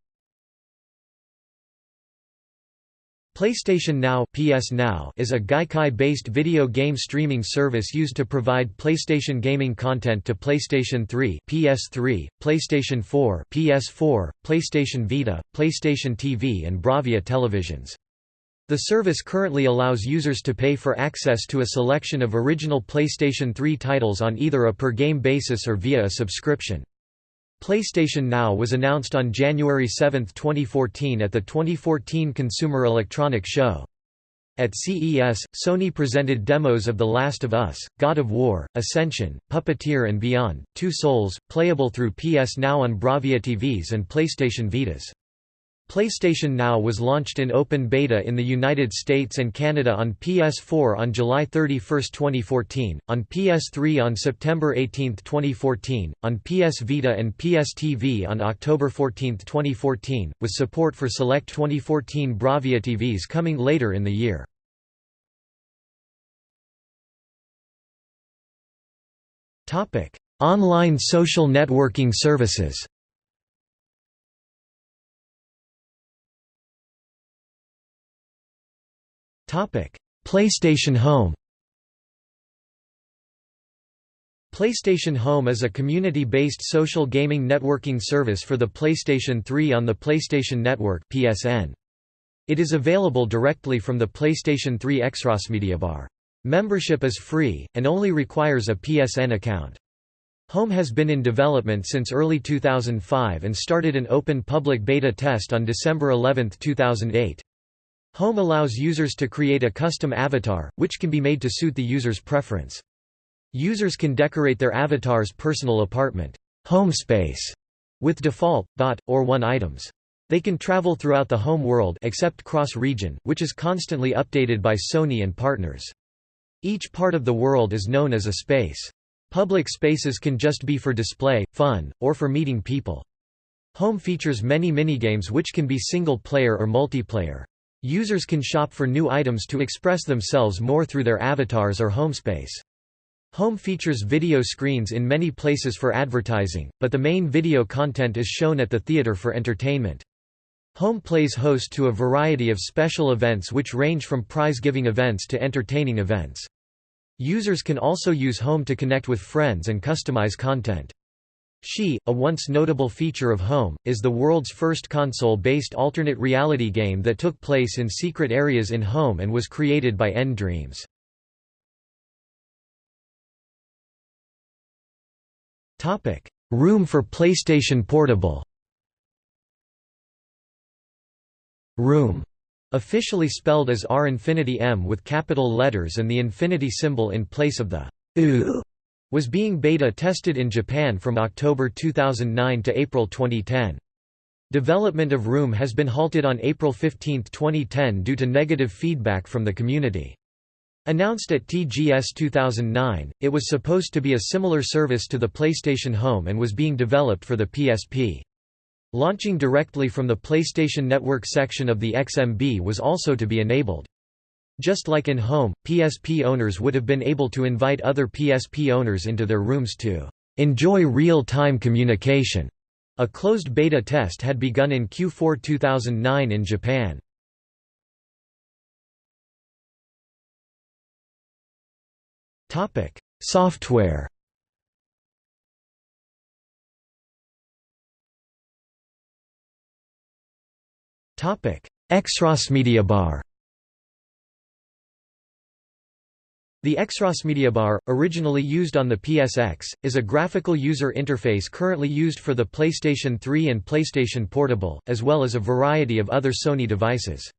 PlayStation Now (PS Now) is a Gaikai-based video game streaming service used to provide PlayStation gaming content to PlayStation 3 (PS3), PlayStation 4 (PS4), PlayStation Vita, PlayStation TV, and Bravia televisions. The service currently allows users to pay for access to a selection of original PlayStation 3 titles on either a per-game basis or via a subscription. PlayStation Now was announced on January 7, 2014 at the 2014 Consumer Electronics Show. At CES, Sony presented demos of The Last of Us, God of War, Ascension, Puppeteer and Beyond, Two Souls, playable through PS Now on Bravia TVs and PlayStation Vitas. PlayStation Now was launched in open beta in the United States and Canada on PS4 on July 31, 2014, on PS3 on September 18, 2014, on PS Vita and PS TV on October 14, 2014, with support for select 2014 Bravia TVs coming later in the year. Online social networking services PlayStation Home PlayStation Home is a community-based social gaming networking service for the PlayStation 3 on the PlayStation Network (PSN). It is available directly from the PlayStation 3 Xross Bar. Membership is free, and only requires a PSN account. Home has been in development since early 2005 and started an open public beta test on December 11, 2008. Home allows users to create a custom avatar, which can be made to suit the user's preference. Users can decorate their avatar's personal apartment home space with default, dot, or one items. They can travel throughout the home world except cross-region, which is constantly updated by Sony and partners. Each part of the world is known as a space. Public spaces can just be for display, fun, or for meeting people. Home features many minigames which can be single-player or multiplayer. Users can shop for new items to express themselves more through their avatars or homespace. Home features video screens in many places for advertising, but the main video content is shown at the theater for entertainment. Home plays host to a variety of special events which range from prize-giving events to entertaining events. Users can also use Home to connect with friends and customize content. She, a once notable feature of Home, is the world's first console-based alternate reality game that took place in secret areas in Home and was created by nDreams. Room for PlayStation Portable Room, officially spelled as R infinity M with capital letters and the infinity symbol in place of the U was being beta tested in Japan from October 2009 to April 2010. Development of Room has been halted on April 15, 2010 due to negative feedback from the community. Announced at TGS 2009, it was supposed to be a similar service to the PlayStation Home and was being developed for the PSP. Launching directly from the PlayStation Network section of the XMB was also to be enabled. Just like in Home, PSP owners would have been able to invite other PSP owners into their rooms to enjoy real-time communication. A closed beta test had begun in Q4 2009 in Japan. Topic: Software. Topic: Xros The Xros Bar, originally used on the PSX, is a graphical user interface currently used for the PlayStation 3 and PlayStation Portable, as well as a variety of other Sony devices.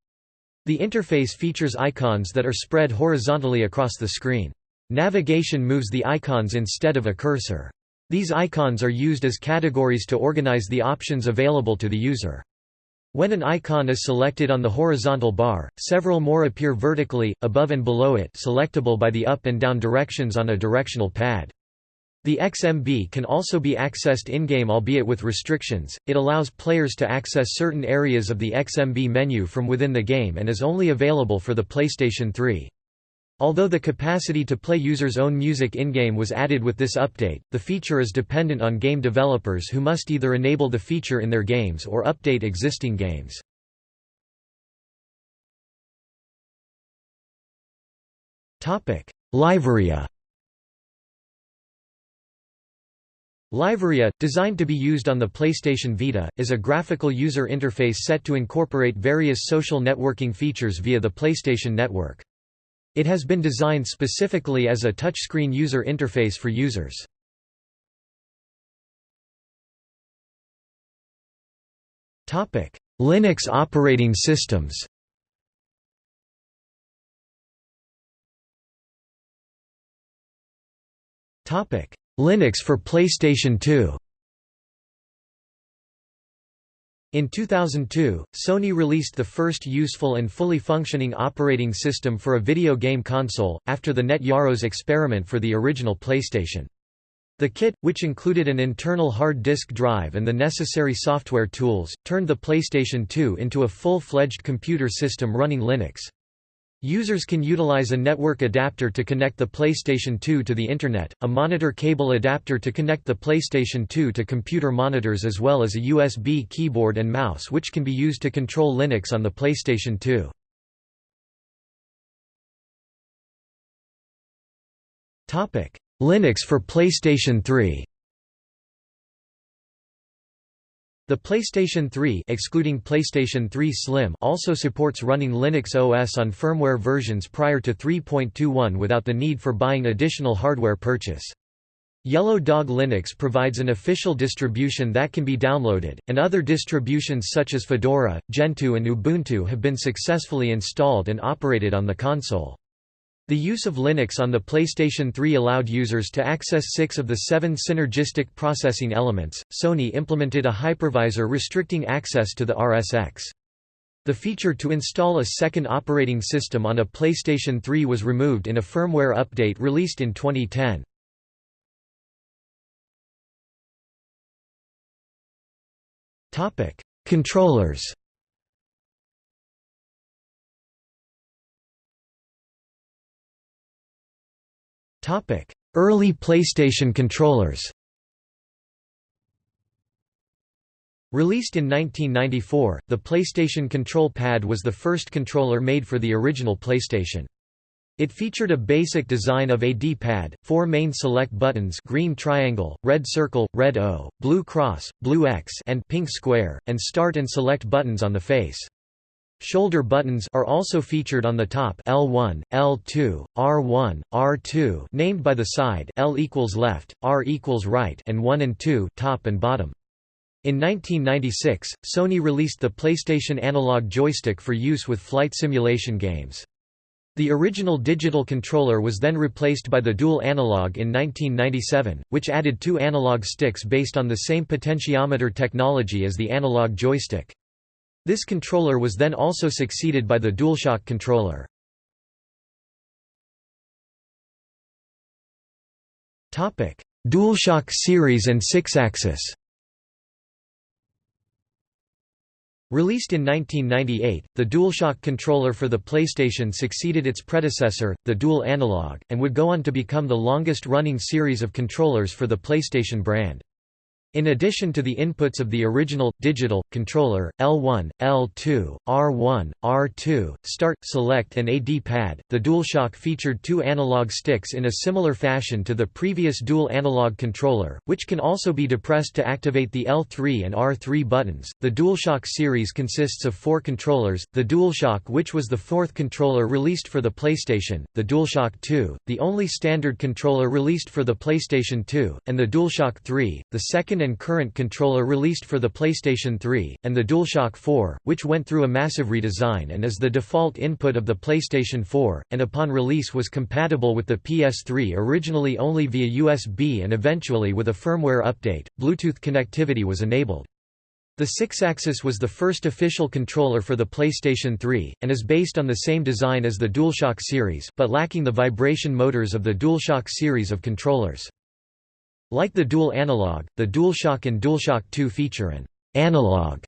The interface features icons that are spread horizontally across the screen. Navigation moves the icons instead of a cursor. These icons are used as categories to organize the options available to the user. When an icon is selected on the horizontal bar, several more appear vertically, above and below it selectable by the up and down directions on a directional pad. The XMB can also be accessed in-game albeit with restrictions, it allows players to access certain areas of the XMB menu from within the game and is only available for the PlayStation 3. Although the capacity to play users' own music in-game was added with this update, the feature is dependent on game developers who must either enable the feature in their games or update existing games. LiveArea LiveArea, designed to be used on the PlayStation Vita, is a graphical user interface set to incorporate various social networking features via the PlayStation Network. It has been designed specifically as a touchscreen user interface for users. Linux operating systems Linux for PlayStation 2 In 2002, Sony released the first useful and fully functioning operating system for a video game console, after the Net Yaroze experiment for the original PlayStation. The kit, which included an internal hard disk drive and the necessary software tools, turned the PlayStation 2 into a full-fledged computer system running Linux. Users can utilize a network adapter to connect the PlayStation 2 to the Internet, a monitor cable adapter to connect the PlayStation 2 to computer monitors as well as a USB keyboard and mouse which can be used to control Linux on the PlayStation 2. Linux for PlayStation 3 The PlayStation 3 excluding PlayStation 3 Slim also supports running Linux OS on firmware versions prior to 3.21 without the need for buying additional hardware purchase. Yellow Dog Linux provides an official distribution that can be downloaded, and other distributions such as Fedora, Gentoo and Ubuntu have been successfully installed and operated on the console. The use of Linux on the PlayStation 3 allowed users to access six of the seven synergistic processing elements. Sony implemented a hypervisor restricting access to the RSX. The feature to install a second operating system on a PlayStation 3 was removed in a firmware update released in 2010. Controllers Early PlayStation controllers Released in 1994, the PlayStation Control Pad was the first controller made for the original PlayStation. It featured a basic design of a D-pad, four main select buttons green triangle, red circle, red O, blue cross, blue X and pink square, and start and select buttons on the face. Shoulder buttons are also featured on the top L1, L2, R1, R2 named by the side L equals left, R equals right and 1 and 2 top and bottom. In 1996, Sony released the PlayStation Analog Joystick for use with flight simulation games. The original digital controller was then replaced by the dual analog in 1997, which added two analog sticks based on the same potentiometer technology as the analog joystick. This controller was then also succeeded by the DualShock controller. DualShock series and Sixaxis Released in 1998, the DualShock controller for the PlayStation succeeded its predecessor, the Dual Analog, and would go on to become the longest-running series of controllers for the PlayStation brand. In addition to the inputs of the original, digital, controller, L1, L2, R1, R2, Start, Select and a D-pad, the DualShock featured two analog sticks in a similar fashion to the previous dual analog controller, which can also be depressed to activate the L3 and R3 buttons. The DualShock series consists of four controllers, the DualShock which was the fourth controller released for the PlayStation, the DualShock 2, the only standard controller released for the PlayStation 2, and the DualShock 3, the second and current controller released for the PlayStation 3, and the DualShock 4, which went through a massive redesign and is the default input of the PlayStation 4, and upon release was compatible with the PS3 originally only via USB and eventually with a firmware update, Bluetooth connectivity was enabled. The Sixaxis was the first official controller for the PlayStation 3, and is based on the same design as the DualShock series, but lacking the vibration motors of the DualShock series of controllers. Like the dual analog, the DualShock and DualShock 2 feature an analog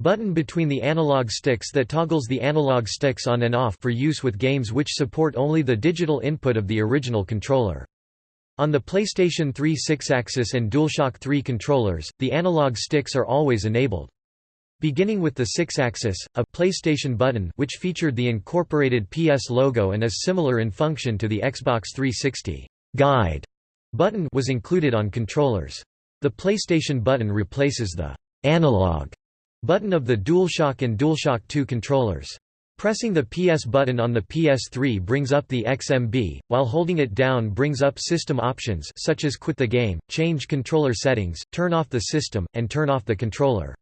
button between the analog sticks that toggles the analog sticks on and off for use with games which support only the digital input of the original controller. On the PlayStation 3 Sixaxis and DualShock 3 controllers, the analog sticks are always enabled. Beginning with the Sixaxis, a PlayStation button which featured the incorporated PS logo and is similar in function to the Xbox 360 guide button was included on controllers. The PlayStation button replaces the analog button of the DualShock and DualShock 2 controllers. Pressing the PS button on the PS3 brings up the XMB, while holding it down brings up system options such as quit the game, change controller settings, turn off the system, and turn off the controller.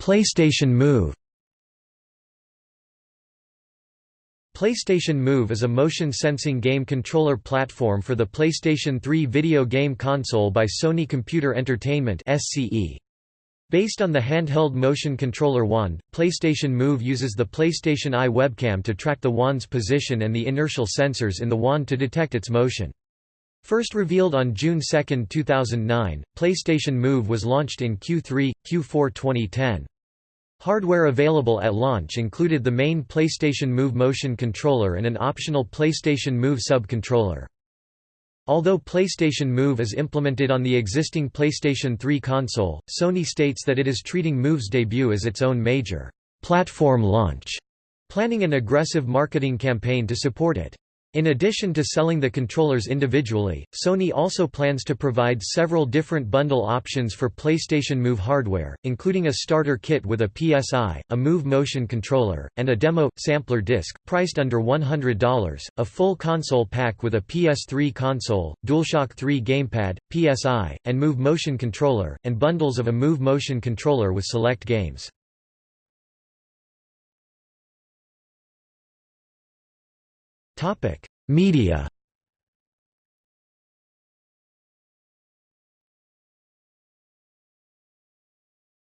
PlayStation Move PlayStation Move is a motion-sensing game controller platform for the PlayStation 3 video game console by Sony Computer Entertainment Based on the handheld motion controller wand, PlayStation Move uses the PlayStation Eye webcam to track the wand's position and the inertial sensors in the wand to detect its motion. First revealed on June 2, 2009, PlayStation Move was launched in Q3, Q4 2010. Hardware available at launch included the main PlayStation Move motion controller and an optional PlayStation Move sub-controller. Although PlayStation Move is implemented on the existing PlayStation 3 console, Sony states that it is treating Move's debut as its own major platform launch, planning an aggressive marketing campaign to support it. In addition to selling the controllers individually, Sony also plans to provide several different bundle options for PlayStation Move hardware, including a starter kit with a PSEye, a Move motion controller, and a demo sampler disc, priced under $100, a full console pack with a PS3 console, DualShock 3 gamepad, PSEye, and Move motion controller, and bundles of a Move motion controller with select games. Topic: Media.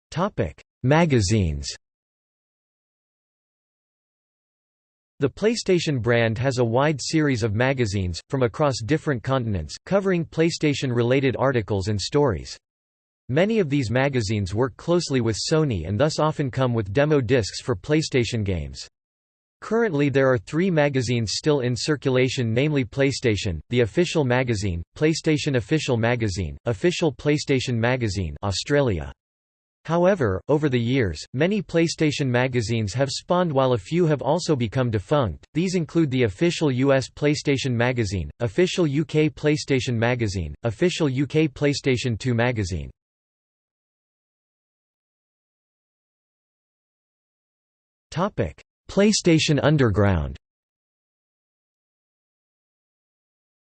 Topic: Magazines. The PlayStation brand has a wide series of magazines, from across different continents, covering PlayStation-related articles and stories. Many of these magazines work closely with Sony and thus often come with demo discs for PlayStation games. Currently there are three magazines still in circulation namely PlayStation, the official magazine, PlayStation Official Magazine, Official PlayStation Magazine Australia. However, over the years, many PlayStation magazines have spawned while a few have also become defunct. These include the official US PlayStation Magazine, official UK PlayStation Magazine, official UK PlayStation 2 Magazine. Topic: PlayStation Underground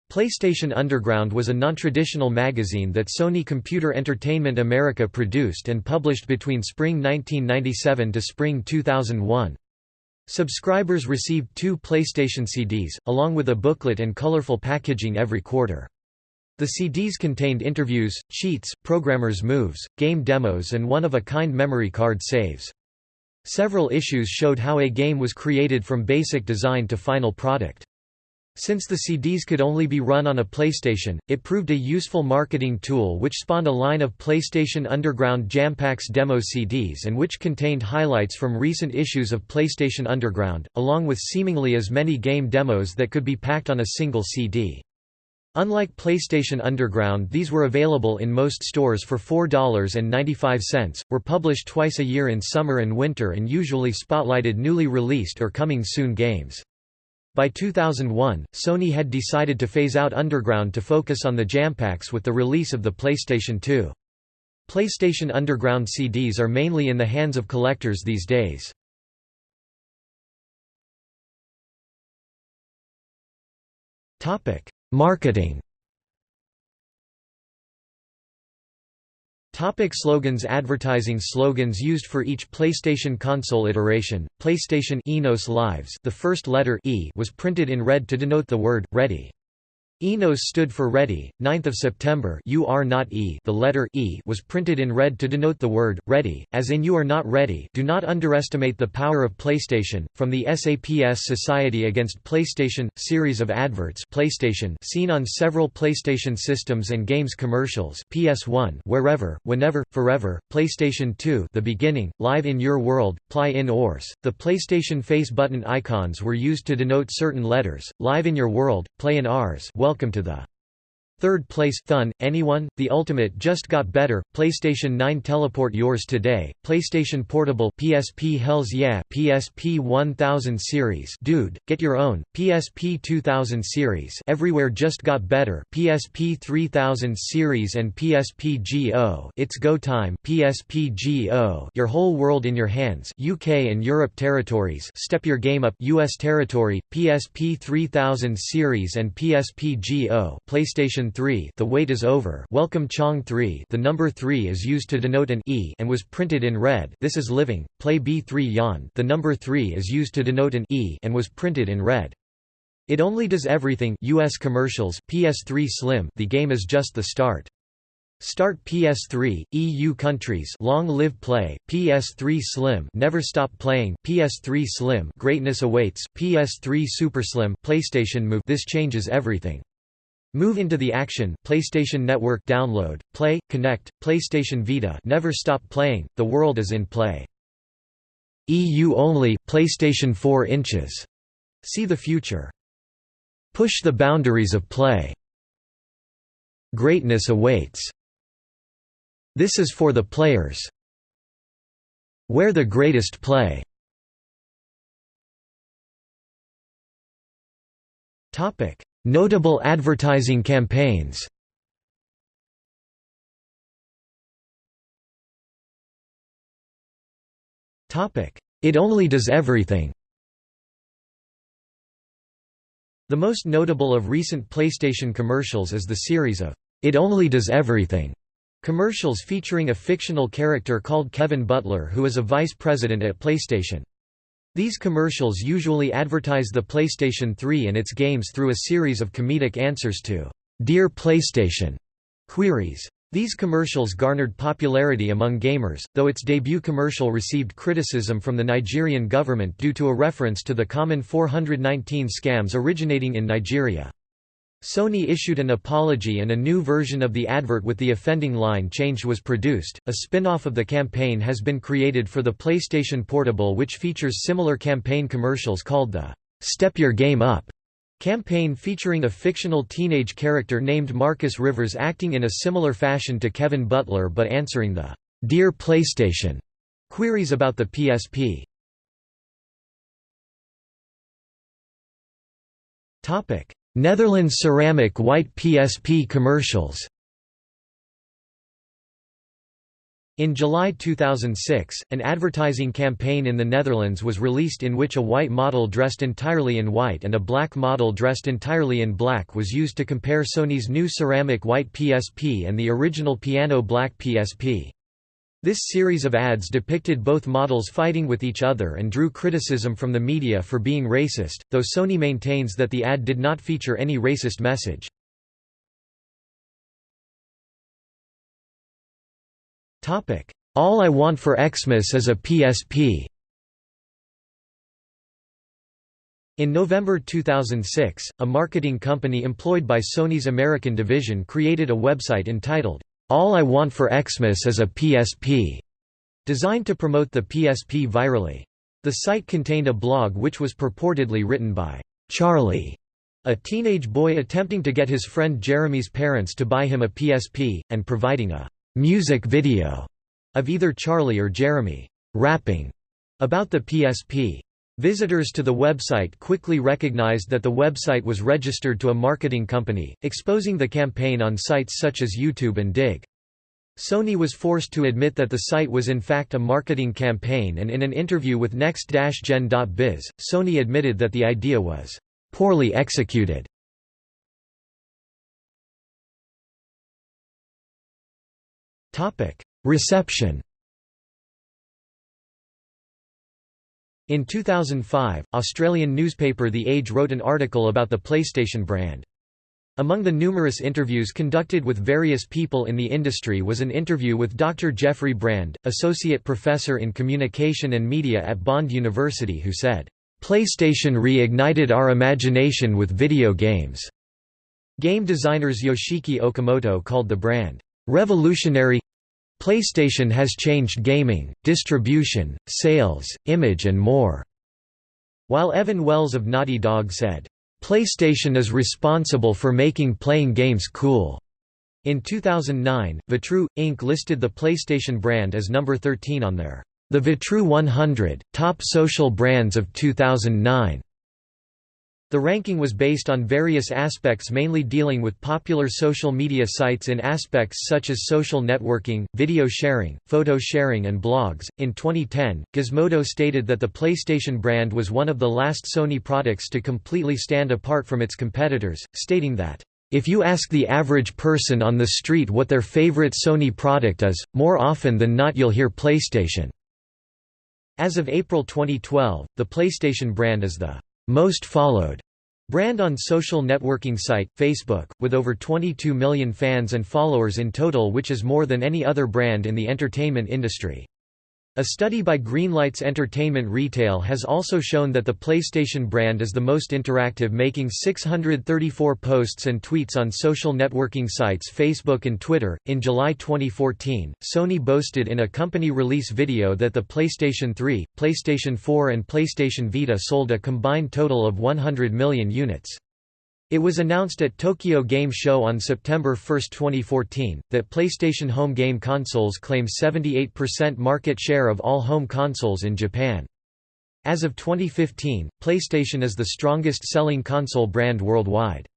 PlayStation Underground was a non-traditional magazine that Sony Computer Entertainment America produced and published between spring 1997 to spring 2001. Subscribers received two PlayStation CDs, along with a booklet and colorful packaging every quarter. The CDs contained interviews, cheats, programmers' moves, game demos and one-of-a-kind memory card saves. Several issues showed how a game was created from basic design to final product. Since the CDs could only be run on a PlayStation, it proved a useful marketing tool which spawned a line of PlayStation Underground Jampaks demo CDs and which contained highlights from recent issues of PlayStation Underground, along with seemingly as many game demos that could be packed on a single CD. Unlike PlayStation Underground these were available in most stores for $4.95, were published twice a year in summer and winter and usually spotlighted newly released or coming soon games. By 2001, Sony had decided to phase out Underground to focus on the Jampaks with the release of the PlayStation 2. PlayStation Underground CDs are mainly in the hands of collectors these days. Topic: Marketing. Topic slogans. Advertising slogans used for each PlayStation console iteration, PlayStation Enos Lives the first letter e was printed in red to denote the word, ready. Enos stood for Ready. 9th of September You are not E the letter E was printed in red to denote the word, ready, as in you are not ready do not underestimate the power of PlayStation. From the SAPS Society Against PlayStation, series of adverts PlayStation seen on several PlayStation systems and games commercials PS1 Wherever, Whenever, Forever, PlayStation 2 The Beginning, Live in Your World, Play in Ors. The PlayStation face button icons were used to denote certain letters, Live in Your World, Play in Ours Welcome to the Third place Thun, Anyone, The Ultimate just got better, PlayStation 9 Teleport yours today, PlayStation Portable PSP Hells Yeah PSP 1000 series. Dude, get your own, PSP 2000 series. Everywhere just got better. PSP 3000 series and PSP Go It's Go Time. PSP Go Your Whole World in Your Hands. UK and Europe territories. Step Your Game Up. US territory, PSP 3000 series and PSP Go PlayStation 3 The wait is over. Welcome Chong 3 The number 3 is used to denote an E and was printed in red. This is living, play B3 Yan The number 3 is used to denote an E and was printed in red. It only does everything US commercials PS3 Slim The game is just the start. Start PS3, EU countries Long Live Play, PS3 Slim Never Stop Playing, PS3 Slim Greatness Awaits, PS3 Super Slim PlayStation Move. This changes everything Move into the action, PlayStation Network download, play, connect, PlayStation Vita never stop playing, the world is in play. EU only, PlayStation 4 inches. See the future. Push the boundaries of play. Greatness awaits. This is for the players. Where the greatest play. Topic: Notable advertising campaigns. It Only Does Everything. The most notable of recent PlayStation commercials is the series of It Only Does Everything commercials featuring a fictional character called Kevin Butler who is a vice president at PlayStation. These commercials usually advertise the PlayStation 3 and its games through a series of comedic answers to "'Dear PlayStation' queries. These commercials garnered popularity among gamers, though its debut commercial received criticism from the Nigerian government due to a reference to the common 419 scams originating in Nigeria. Sony issued an apology and a new version of the advert with the offending line changed was produced. A spin off of the campaign has been created for the PlayStation Portable, which features similar campaign commercials called the Step Your Game Up campaign featuring a fictional teenage character named Marcus Rivers acting in a similar fashion to Kevin Butler but answering the Dear PlayStation queries about the PSP. Topic Netherlands ceramic white PSP commercials In July 2006, an advertising campaign in the Netherlands was released in which a white model dressed entirely in white and a black model dressed entirely in black was used to compare Sony's new ceramic white PSP and the original piano black PSP. This series of ads depicted both models fighting with each other and drew criticism from the media for being racist, though Sony maintains that the ad did not feature any racist message. All I Want for Xmas is a PSP In November 2006, a marketing company employed by Sony's American division created a website entitled, all I Want for Xmas is a PSP, designed to promote the PSP virally. The site contained a blog which was purportedly written by Charlie, a teenage boy attempting to get his friend Jeremy's parents to buy him a PSP, and providing a music video of either Charlie or Jeremy rapping about the PSP. Visitors to the website quickly recognized that the website was registered to a marketing company, exposing the campaign on sites such as YouTube and Digg. Sony was forced to admit that the site was in fact a marketing campaign and in an interview with Next-Gen.biz, Sony admitted that the idea was poorly executed. Reception In 2005, Australian newspaper The Age wrote an article about the PlayStation brand. Among the numerous interviews conducted with various people in the industry was an interview with Dr. Jeffrey Brand, associate professor in communication and media at Bond University who said, "PlayStation reignited our imagination with video games." Game designers Yoshiki Okamoto called the brand revolutionary PlayStation has changed gaming, distribution, sales, image and more." While Evan Wells of Naughty Dog said, PlayStation is responsible for making playing games cool. In 2009, Vitrue, Inc. listed the PlayStation brand as number 13 on their The Vitrue 100, Top Social Brands of 2009. The ranking was based on various aspects mainly dealing with popular social media sites in aspects such as social networking, video sharing, photo sharing and blogs. In 2010, Gizmodo stated that the PlayStation brand was one of the last Sony products to completely stand apart from its competitors, stating that if you ask the average person on the street what their favorite Sony product is, more often than not you'll hear PlayStation. As of April 2012, the PlayStation brand is the most followed brand on social networking site, Facebook, with over 22 million fans and followers in total which is more than any other brand in the entertainment industry. A study by Greenlights Entertainment Retail has also shown that the PlayStation brand is the most interactive making 634 posts and tweets on social networking sites Facebook and Twitter. In July 2014, Sony boasted in a company release video that the PlayStation 3, PlayStation 4 and PlayStation Vita sold a combined total of 100 million units. It was announced at Tokyo Game Show on September 1, 2014, that PlayStation home game consoles claim 78% market share of all home consoles in Japan. As of 2015, PlayStation is the strongest selling console brand worldwide.